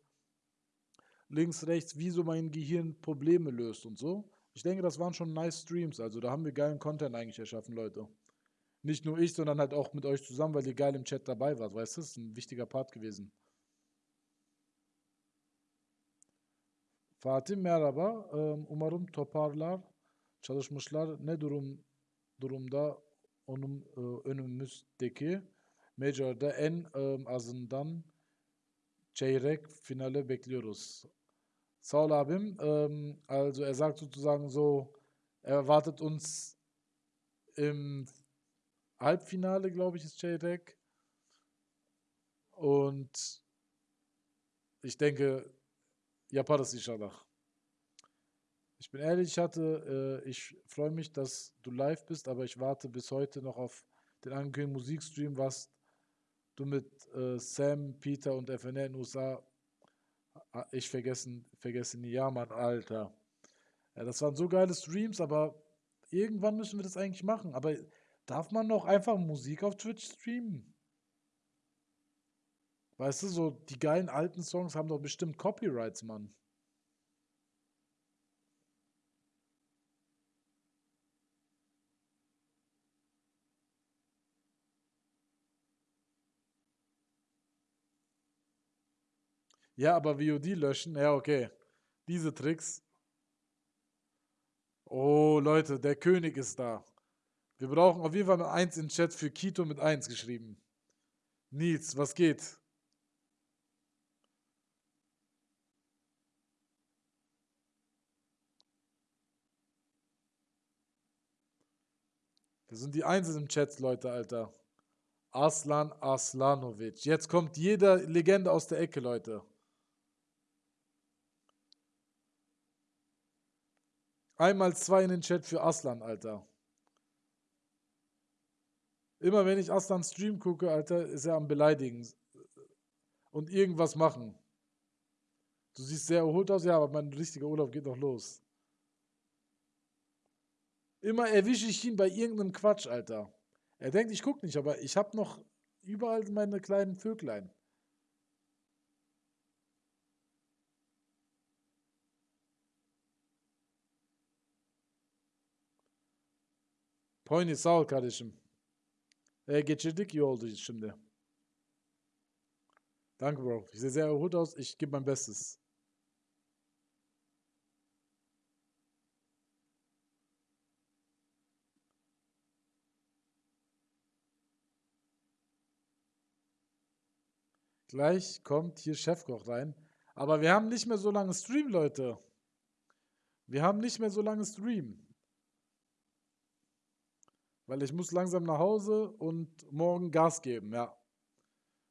Links, rechts, wie so mein Gehirn Probleme löst und so. Ich denke, das waren schon nice Streams. Also da haben wir geilen Content eigentlich erschaffen, Leute. Nicht nur ich, sondern halt auch mit euch zusammen, weil ihr geil im Chat dabei wart. Weißt du, das ist ein wichtiger Part gewesen. Fatih merhaba. Umarım toparlar, çalışmışlar. Ne durum durumda onun önümüzdeki Major'da en azından çeyrek finale bekliyoruz. Sağ ol abim. Also er sagt sozusagen so, er erwartet uns im Halbfinale, glaube ich, ist Çeyrek. Und ich denke, yaparız inşallah. Ich bin ehrlich, ich hatte, äh, ich freue mich, dass du live bist, aber ich warte bis heute noch auf den angekündigten Musikstream, was du mit äh, Sam, Peter und FNL in den USA, ah, ich vergessen, vergessen, ja, Mann, Alter. Ja, das waren so geile Streams, aber irgendwann müssen wir das eigentlich machen. Aber darf man noch einfach Musik auf Twitch streamen? Weißt du, so die geilen alten Songs haben doch bestimmt Copyrights, Mann. Ja, aber VOD löschen, ja, okay. Diese Tricks. Oh, Leute, der König ist da. Wir brauchen auf jeden Fall eine 1 in Chat für Kito mit 1 geschrieben. Nils, was geht? Das sind die Einsen im Chat, Leute, Alter. Aslan Aslanovic. Jetzt kommt jeder Legende aus der Ecke, Leute. Einmal zwei in den Chat für Aslan, Alter. Immer wenn ich Aslan Stream gucke, Alter, ist er am Beleidigen. Und irgendwas machen. Du siehst sehr erholt aus, ja, aber mein richtiger Urlaub geht noch los. Immer erwische ich ihn bei irgendeinem Quatsch, Alter. Er denkt, ich gucke nicht, aber ich habe noch überall meine kleinen Vöglein. Pony sağ ol kardeşim. E, geçirdik iyi oldu şimdi. Danke, Bro. Ich sehe sehr erholt aus. Ich gebe mein Bestes. Gleich kommt hier Chefkoch rein. Aber wir haben nicht mehr so lange Stream, Leute. Wir haben nicht mehr so lange Stream. Weil ich muss langsam nach Hause und morgen Gas geben, ja.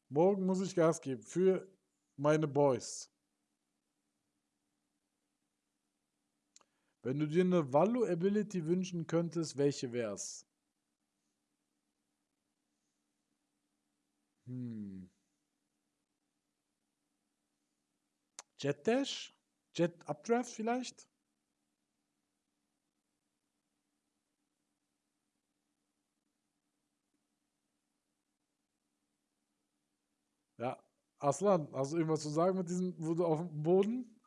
Morgen muss ich Gas geben für meine Boys. Wenn du dir eine Value-Ability wünschen könntest, welche wär's? Hm. Jet Dash? Jet Updraft vielleicht? Ja, Aslan, hast du irgendwas zu sagen mit diesem, wo du auf dem Boden?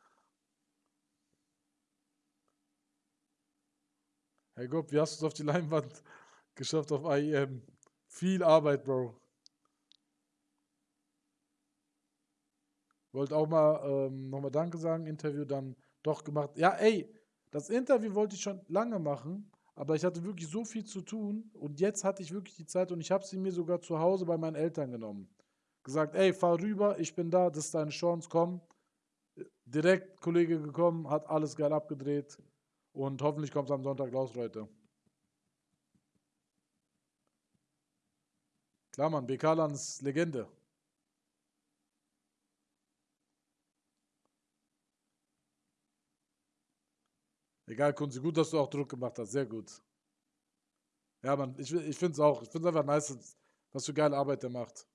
Herr Gott, wie hast du es auf die Leinwand geschafft auf IEM? Viel Arbeit, Bro. Wollte auch mal ähm, nochmal Danke sagen, Interview dann doch gemacht. Ja, ey, das Interview wollte ich schon lange machen, aber ich hatte wirklich so viel zu tun und jetzt hatte ich wirklich die Zeit und ich habe sie mir sogar zu Hause bei meinen Eltern genommen. Gesagt, ey, fahr rüber, ich bin da, das ist deine Chance, komm. Direkt Kollege gekommen, hat alles geil abgedreht und hoffentlich kommt es am Sonntag raus, Leute. Klar, Mann, BK-Land ist Legende. Egal, Kunzi, gut, dass du auch Druck gemacht hast. Sehr gut. Ja, Mann, ich, ich finde es auch. Ich finde es einfach nice, was für geile Arbeit der macht.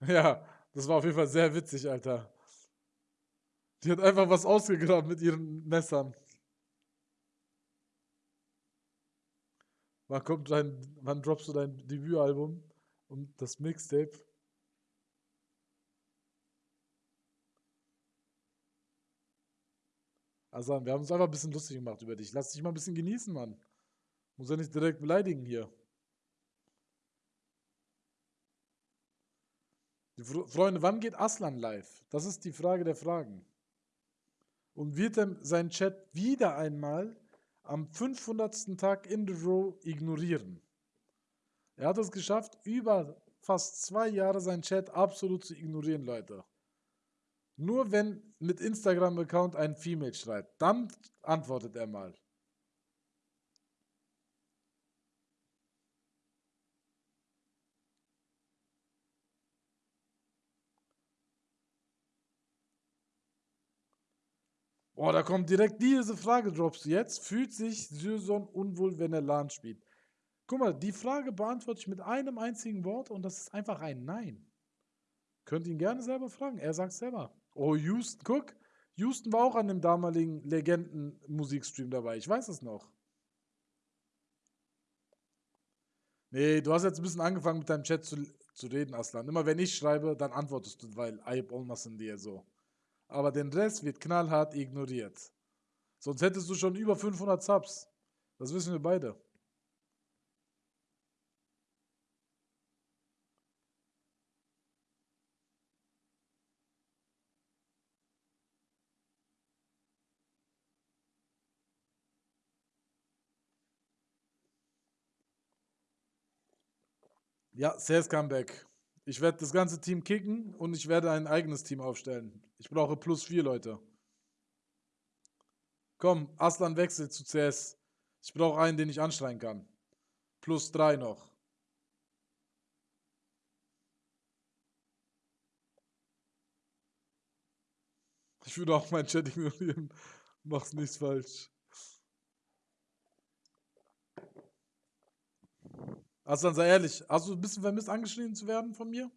Ja, das war auf jeden Fall sehr witzig, Alter. Die hat einfach was ausgegraben mit ihren Messern. Wann kommt dein, wann droppst du dein Debütalbum und das Mixtape? Also, wir haben uns einfach ein bisschen lustig gemacht über dich. Lass dich mal ein bisschen genießen, Mann. Muss ja nicht direkt beleidigen hier. Die Fre- Freunde, wann geht Aslan live? Das ist die Frage der Fragen. Und wird er seinen Chat wieder einmal am 500. Tag in the row ignorieren? Er hat es geschafft, über fast zwei Jahre seinen Chat absolut zu ignorieren, Leute. Nur wenn mit Instagram-Account ein Female schreibt, dann antwortet er mal. Oh, da kommt direkt diese Frage, droppst du jetzt. Fühlt sich Syrson unwohl, wenn er LAN spielt? Guck mal, die Frage beantworte ich mit einem einzigen Wort und das ist einfach ein Nein. Könnt ihn gerne selber fragen. Er sagt selber. Oh, Houston, guck. Houston war auch an dem damaligen Legenden-Musikstream dabei. Ich weiß es noch. Nee, du hast jetzt ein bisschen angefangen mit deinem Chat zu, zu reden, Aslan. Immer wenn ich schreibe, dann antwortest du, weil Ayub olmasın dir so. Aber den Rest wird knallhart ignoriert. Sonst hättest du schon über 500 Subs. Das wissen wir beide. Ja, Sales Comeback. Ich werde das ganze Team kicken und ich werde ein eigenes Team aufstellen. Ich brauche plus vier Leute. Komm, Aslan wechselt zu CS. Ich brauche einen, den ich anschreien kann. Plus drei noch. Ich würde auch meinen Chat ignorieren. Mach's nichts falsch. Aslan, sei ehrlich, hast du ein bisschen vermisst, angeschrien zu werden von mir?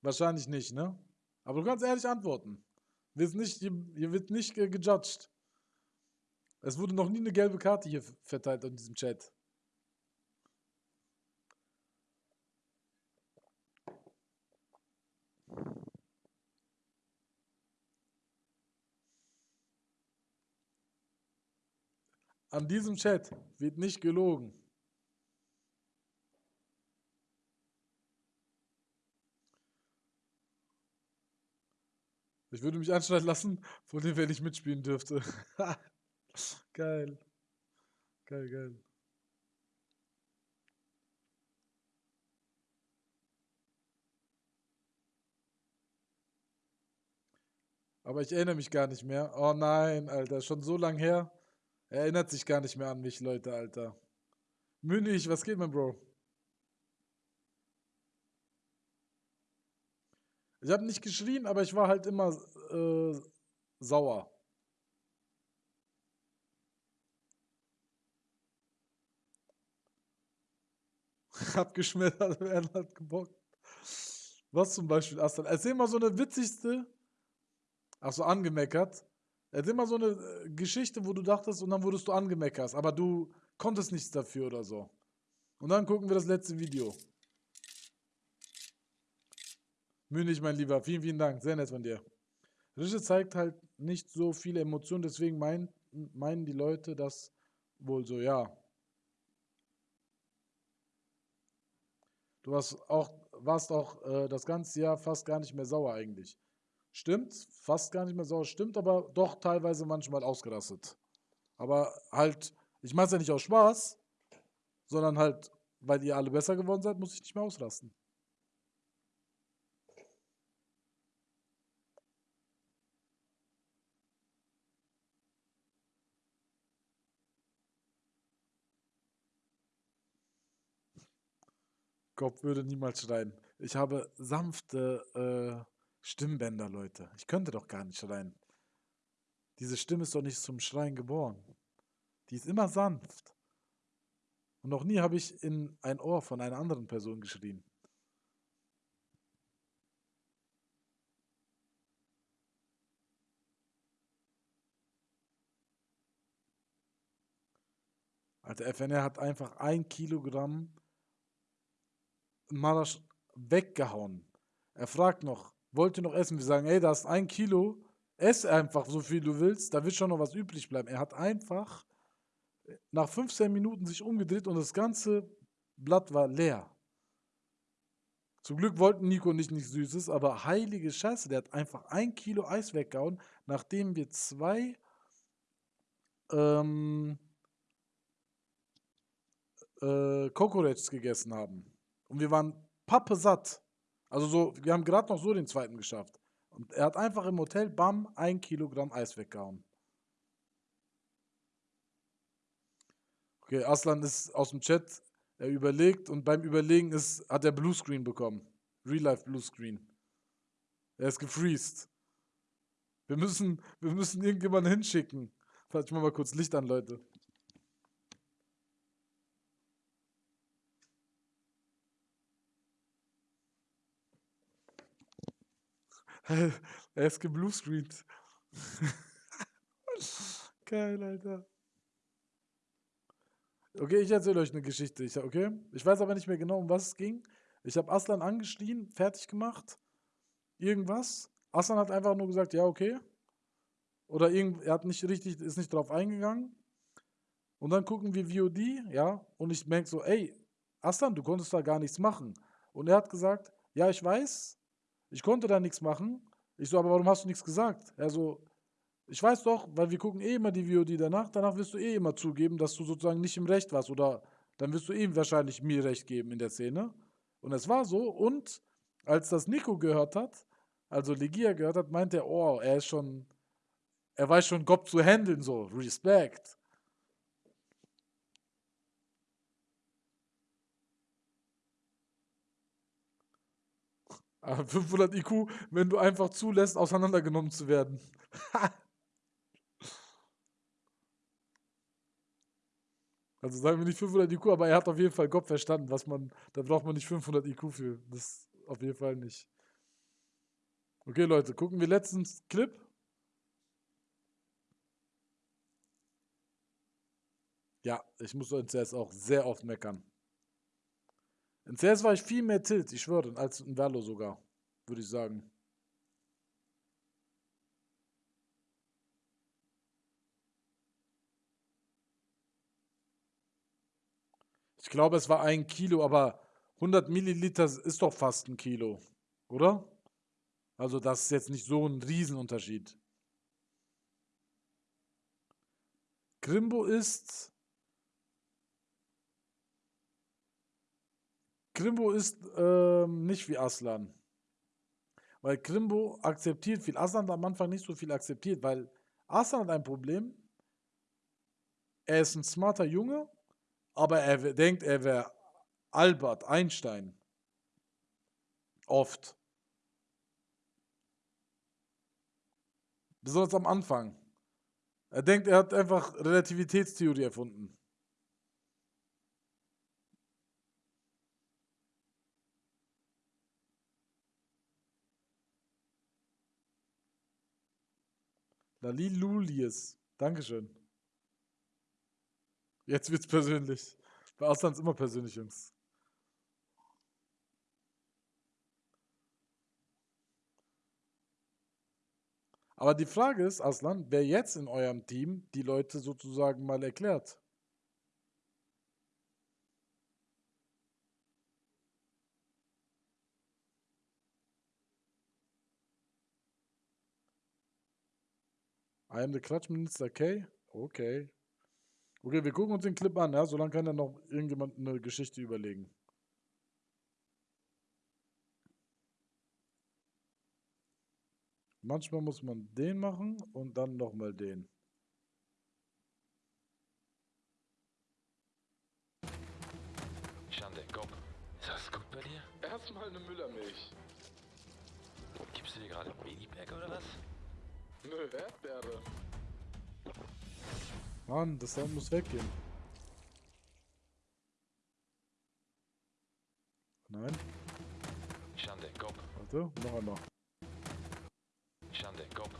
Wahrscheinlich nicht, ne? Aber du kannst ehrlich antworten. Wirst nicht, hier, hier wird nicht ge gejudged. Es wurde noch nie eine gelbe Karte hier verteilt in diesem Chat. An diesem Chat wird nicht gelogen. Ich würde mich anschneiden lassen, von dem wenn ich mitspielen dürfte. geil. Geil, geil. Aber ich erinnere mich gar nicht mehr. Oh nein, Alter, schon so lang her. Er erinnert sich gar nicht mehr an mich, Leute, Alter. Münich, was geht, mein Bro? Ich habe nicht geschrien, aber ich war halt immer äh, sauer. Abgeschmettert werden hat gebockt. Was zum Beispiel, Aslan? Erzähl mal so eine witzigste. Ach so, angemeckert. Erzähl mal so eine äh, Geschichte, wo du dachtest und dann wurdest du angemeckert, aber du konntest nichts dafür oder so. Und dann gucken wir das letzte Video. Münich, mein Lieber, vielen, vielen Dank. Sehr nett von dir. Rische zeigt halt nicht so viele Emotionen, deswegen mein, meinen die Leute das wohl so, ja. Du warst auch, warst auch äh, das ganze Jahr fast gar nicht mehr sauer eigentlich. Stimmt, fast gar nicht mehr sauer, stimmt, aber doch teilweise manchmal ausgerastet. Aber halt, ich mache es ja nicht aus Spaß, sondern halt, weil ihr alle besser geworden seid, muss ich nicht mehr ausrasten. Gott würde niemals schreien. Ich habe sanfte äh, Stimmbänder, Leute. Ich könnte doch gar nicht schreien. Diese Stimme ist doch nicht zum Schreien geboren. Die ist immer sanft. Und noch nie habe ich in ein Ohr von einer anderen Person geschrien. Alter, FNR hat einfach ein Kilogramm Marasch weggehauen. Er fragt noch, wollt ihr noch essen? Wir sagen, ey, da ist ein Kilo, ess einfach so viel du willst, da wird schon noch was übrig bleiben. Er hat einfach nach 15 Minuten sich umgedreht und das ganze Blatt war leer. Zum Glück wollten Nico und ich nichts Süßes, aber heilige Scheiße, der hat einfach ein Kilo Eis weggehauen, nachdem wir zwei ähm, äh, gegessen haben. Und wir waren pappe satt. Also so, wir haben gerade noch so den zweiten geschafft. Und er hat einfach im Hotel, bam, ein Kilogramm Eis weggehauen. Okay, Aslan ist aus dem Chat, er überlegt und beim Überlegen ist, hat er Bluescreen bekommen. Real Life Bluescreen. Er ist gefreezed. Wir müssen, wir müssen irgendjemanden hinschicken. Warte, ich mach mal kurz Licht an, Leute. Er ist gebluescreent. Geil, Alter. Okay, ich erzähle euch eine Geschichte. Ich, okay? Ich weiß aber nicht mehr genau, um was es ging. Ich habe Aslan angeschrien, fertig gemacht. Irgendwas. Aslan hat einfach nur gesagt, ja, okay. Oder irgend, er hat nicht richtig, ist nicht drauf eingegangen. Und dann gucken wir VOD, ja, und ich merke so, ey, Aslan, du konntest da gar nichts machen. Und er hat gesagt, ja, ich weiß, ich konnte da nichts machen. Ich so, aber warum hast du nichts gesagt? Er so, ich weiß doch, weil wir gucken eh immer die VOD danach. Danach wirst du eh immer zugeben, dass du sozusagen nicht im Recht warst. Oder dann wirst du eh wahrscheinlich mir Recht geben in der Szene. Und es war so. Und als das Nico gehört hat, also Legia gehört hat, meinte er, oh, er ist schon, er weiß schon Gott zu handeln, so, Respekt. Aber 500 IQ, wenn du einfach zulässt, auseinandergenommen zu werden. also sagen wir nicht 500 IQ, aber er hat auf jeden Fall Gott verstanden, was man, da braucht man nicht 500 IQ für. Das auf jeden Fall nicht. Okay, Leute, gucken wir letztens Clip. Ja, ich muss in CS auch sehr oft meckern. In CS war ich viel mehr Tilt, ich schwöre, als in Valo sogar, würde ich sagen. Ich glaube, es war ein Kilo, aber 100 Milliliter ist doch fast ein Kilo, oder? Also das ist jetzt nicht so ein Riesenunterschied. Grimbo ist Grimbo ist ähm, nicht wie Aslan. Weil Grimbo akzeptiert viel. Aslan hat am Anfang nicht so viel akzeptiert, weil Aslan hat ein Problem. Er ist ein smarter Junge, aber er denkt, er wäre Albert Einstein. Oft. Besonders am Anfang. Er denkt, er hat einfach Relativitätstheorie erfunden. Lalilulies. Dankeschön. Jetzt wird's persönlich. Bei Ausland ist immer persönlich, Jungs. Aber die Frage ist, Aslan, wer jetzt in eurem Team die Leute sozusagen mal erklärt. I am the Klatschminister K. Okay. Okay, wir gucken uns den Clip an, ja? Solange kann dann noch irgendjemand eine Geschichte überlegen. Manchmal muss man den machen und dann nochmal den. Schande, Gop. Ist das gut bei dir? Erstmal eine Müllermilch. Gibst du dir gerade Babypack oder was? Nö, Erdbeere. Mann, das Sound muss weggehen. Nein, Schande, Kopf. warte, noch einmal. Schande, Kopf.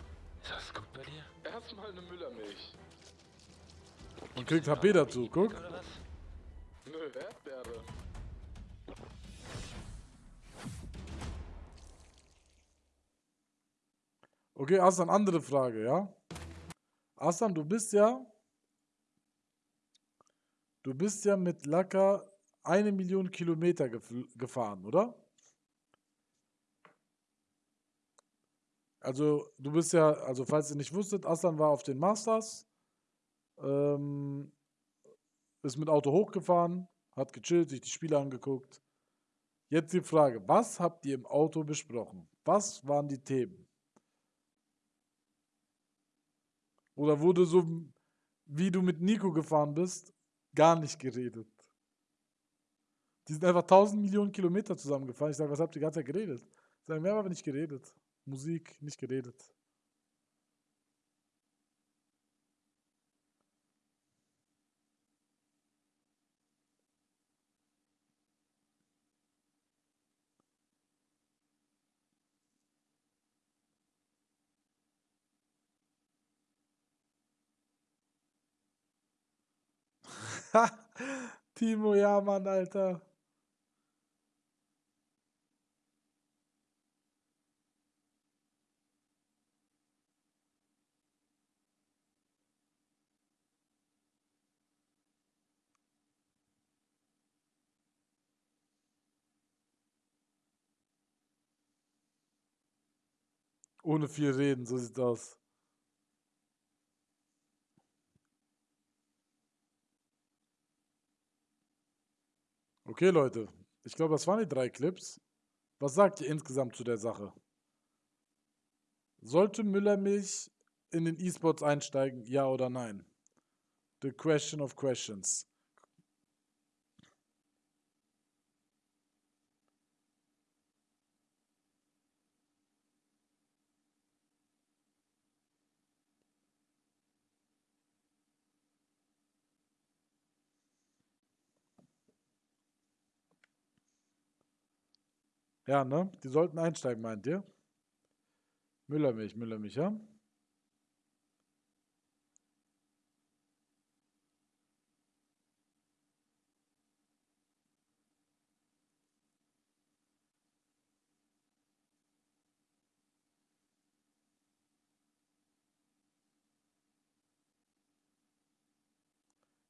Ist das gut bei dir? Erstmal eine Müllermilch. Und kriegt HP dazu, guck. Nö, Erdbeere. Okay, Aslan, andere Frage, ja? Aslan, du bist ja. Du bist ja mit Lacker eine Million Kilometer gef- gefahren, oder? Also, du bist ja, also falls ihr nicht wusstet, Aslan war auf den Masters, ähm, ist mit Auto hochgefahren, hat gechillt, sich die Spiele angeguckt. Jetzt die Frage, was habt ihr im Auto besprochen? Was waren die Themen? Oder wurde so, wie du mit Nico gefahren bist, gar nicht geredet? Die sind einfach 1000 Millionen Kilometer zusammengefahren. Ich sage, was habt ihr die ganze Zeit geredet? Sagen, wir haben aber nicht geredet. Musik, nicht geredet. Timo, ja, Mann, Alter. Ohne viel reden, so sieht's aus. Okay, Leute. Ich glaube, das waren die drei Clips. Was sagt ihr insgesamt zu der Sache? Sollte Müllermilch in den E-Sports einsteigen, ja oder nein? The question of questions. Ja, ne? Die sollten einsteigen, meint ihr? Müllermilch, Müllermilch, ja?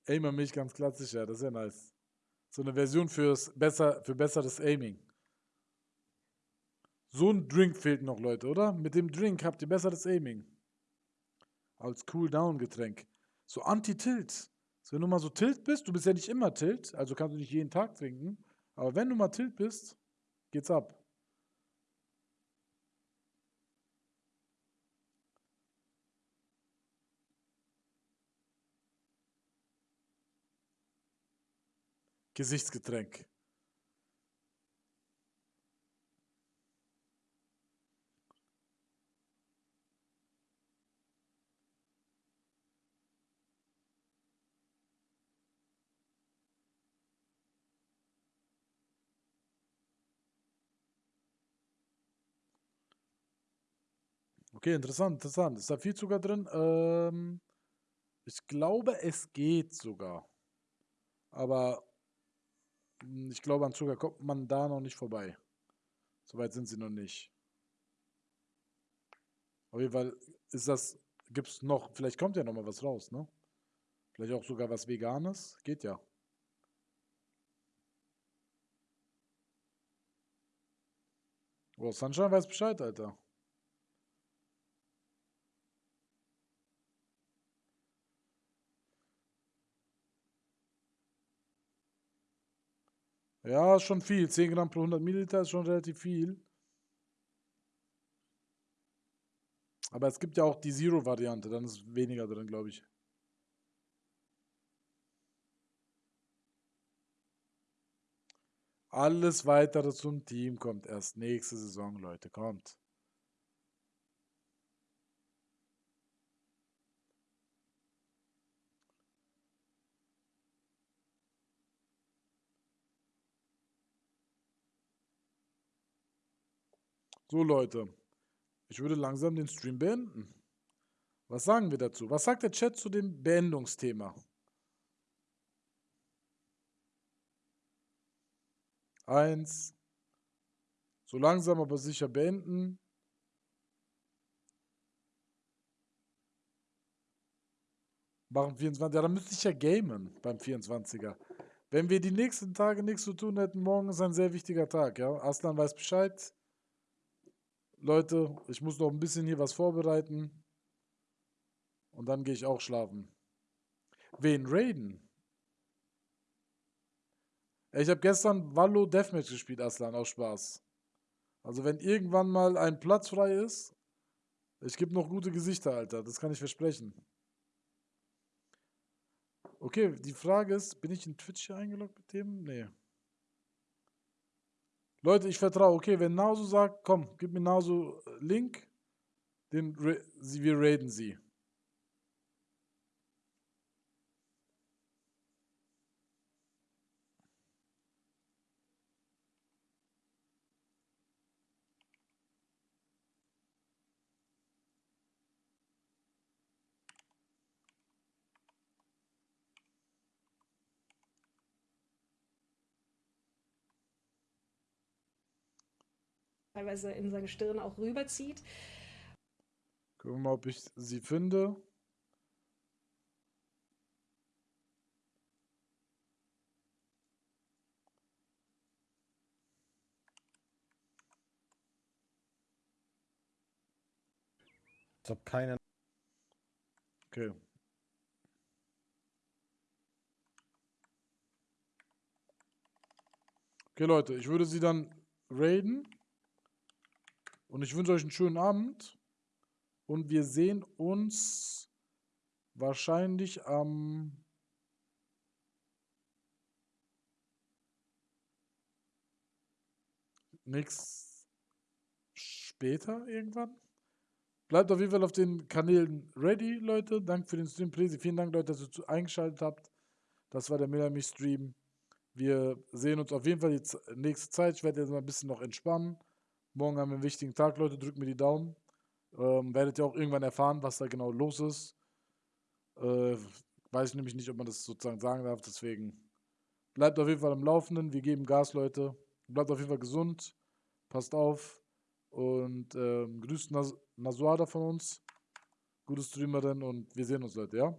Aimer-Milch ganz klassisch, ja, das ist ja nice. So eine Version fürs besser, für besseres Aiming. So ein Drink fehlt noch, Leute, oder? Mit dem Drink habt ihr besseres Aiming. Als Cool-Down-Getränk. So Anti-Tilt. So, wenn du mal so Tilt bist, du bist ja nicht immer Tilt, also kannst du nicht jeden Tag trinken. Aber wenn du mal Tilt bist, geht's ab. Gesichtsgetränk. Okay, interessant, interessant. Ist da viel Zucker drin? Ähm, ich glaube, es geht sogar. Aber mm, ich glaube, an Zucker kommt man da noch nicht vorbei. Soweit sind sie noch nicht. Auf jeden Fall ist das, gibt es noch, vielleicht kommt ja noch mal was raus, ne? Vielleicht auch sogar was Veganes. Geht ja. Oh, Sunshine weiß Bescheid, Alter. Ja, ist schon viel. 10 Gramm pro 100 Milliliter ist schon relativ viel. Aber es gibt ja auch die Zero-Variante, dann ist weniger drin, glaube ich. Alles weitere zum Team kommt erst nächste Saison, Leute. Kommt. So, Leute. Ich würde langsam den Stream beenden. Was sagen wir dazu? Was sagt der Chat zu dem Beendungsthema? Eins. So langsam aber sicher beenden. Machen 24. Ja, dann müsste ich ja gamen beim 24er. Wenn wir die nächsten Tage nichts zu tun hätten, morgen ist ein sehr wichtiger Tag, ja. Aslan weiß Bescheid. Leute, ich muss noch ein bisschen hier was vorbereiten. Und dann gehe ich auch schlafen. Wen raiden? Ich habe gestern Wallo Deathmatch gespielt, Aslan, aus Spaß. Also wenn irgendwann mal ein Platz frei ist, ich gebe noch gute Gesichter, Alter. Das kann ich versprechen. Okay, die Frage ist, bin ich in Twitch hier eingeloggt mit dem? Nee. Leute, ich vertraue. Okay, wenn Nauso sagt, komm, gib mir Nauso äh, Link, den wir raiden sie. Teilweise in seine Stirn auch rüberzieht. Gucken wir mal, ob ich sie finde. Als ob keiner. Okay. Okay, Leute, ich würde sie dann raiden. Und ich wünsche euch einen schönen Abend. Und wir sehen uns wahrscheinlich am nächst später irgendwann. Bleibt auf jeden Fall auf den Kanälen ready, Leute. Danke für den Stream, Presi. Vielen Dank, Leute, dass ihr eingeschaltet habt. Das war der Millermich Stream. Wir sehen uns auf jeden Fall die nächste Zeit. Ich werde jetzt mal ein bisschen noch entspannen. Morgen haben wir einen wichtigen Tag, Leute. Drückt mir die Daumen. Ähm, werdet ihr auch irgendwann erfahren, was da genau los ist. Äh, weiß ich nämlich nicht, ob man das sozusagen sagen darf. Deswegen bleibt auf jeden Fall am Laufenden. Wir geben Gas, Leute. Bleibt auf jeden Fall gesund. Passt auf. Und ähm, grüßt Nas Nasuada von uns. Gute Streamerin und wir sehen uns, Leute, ja?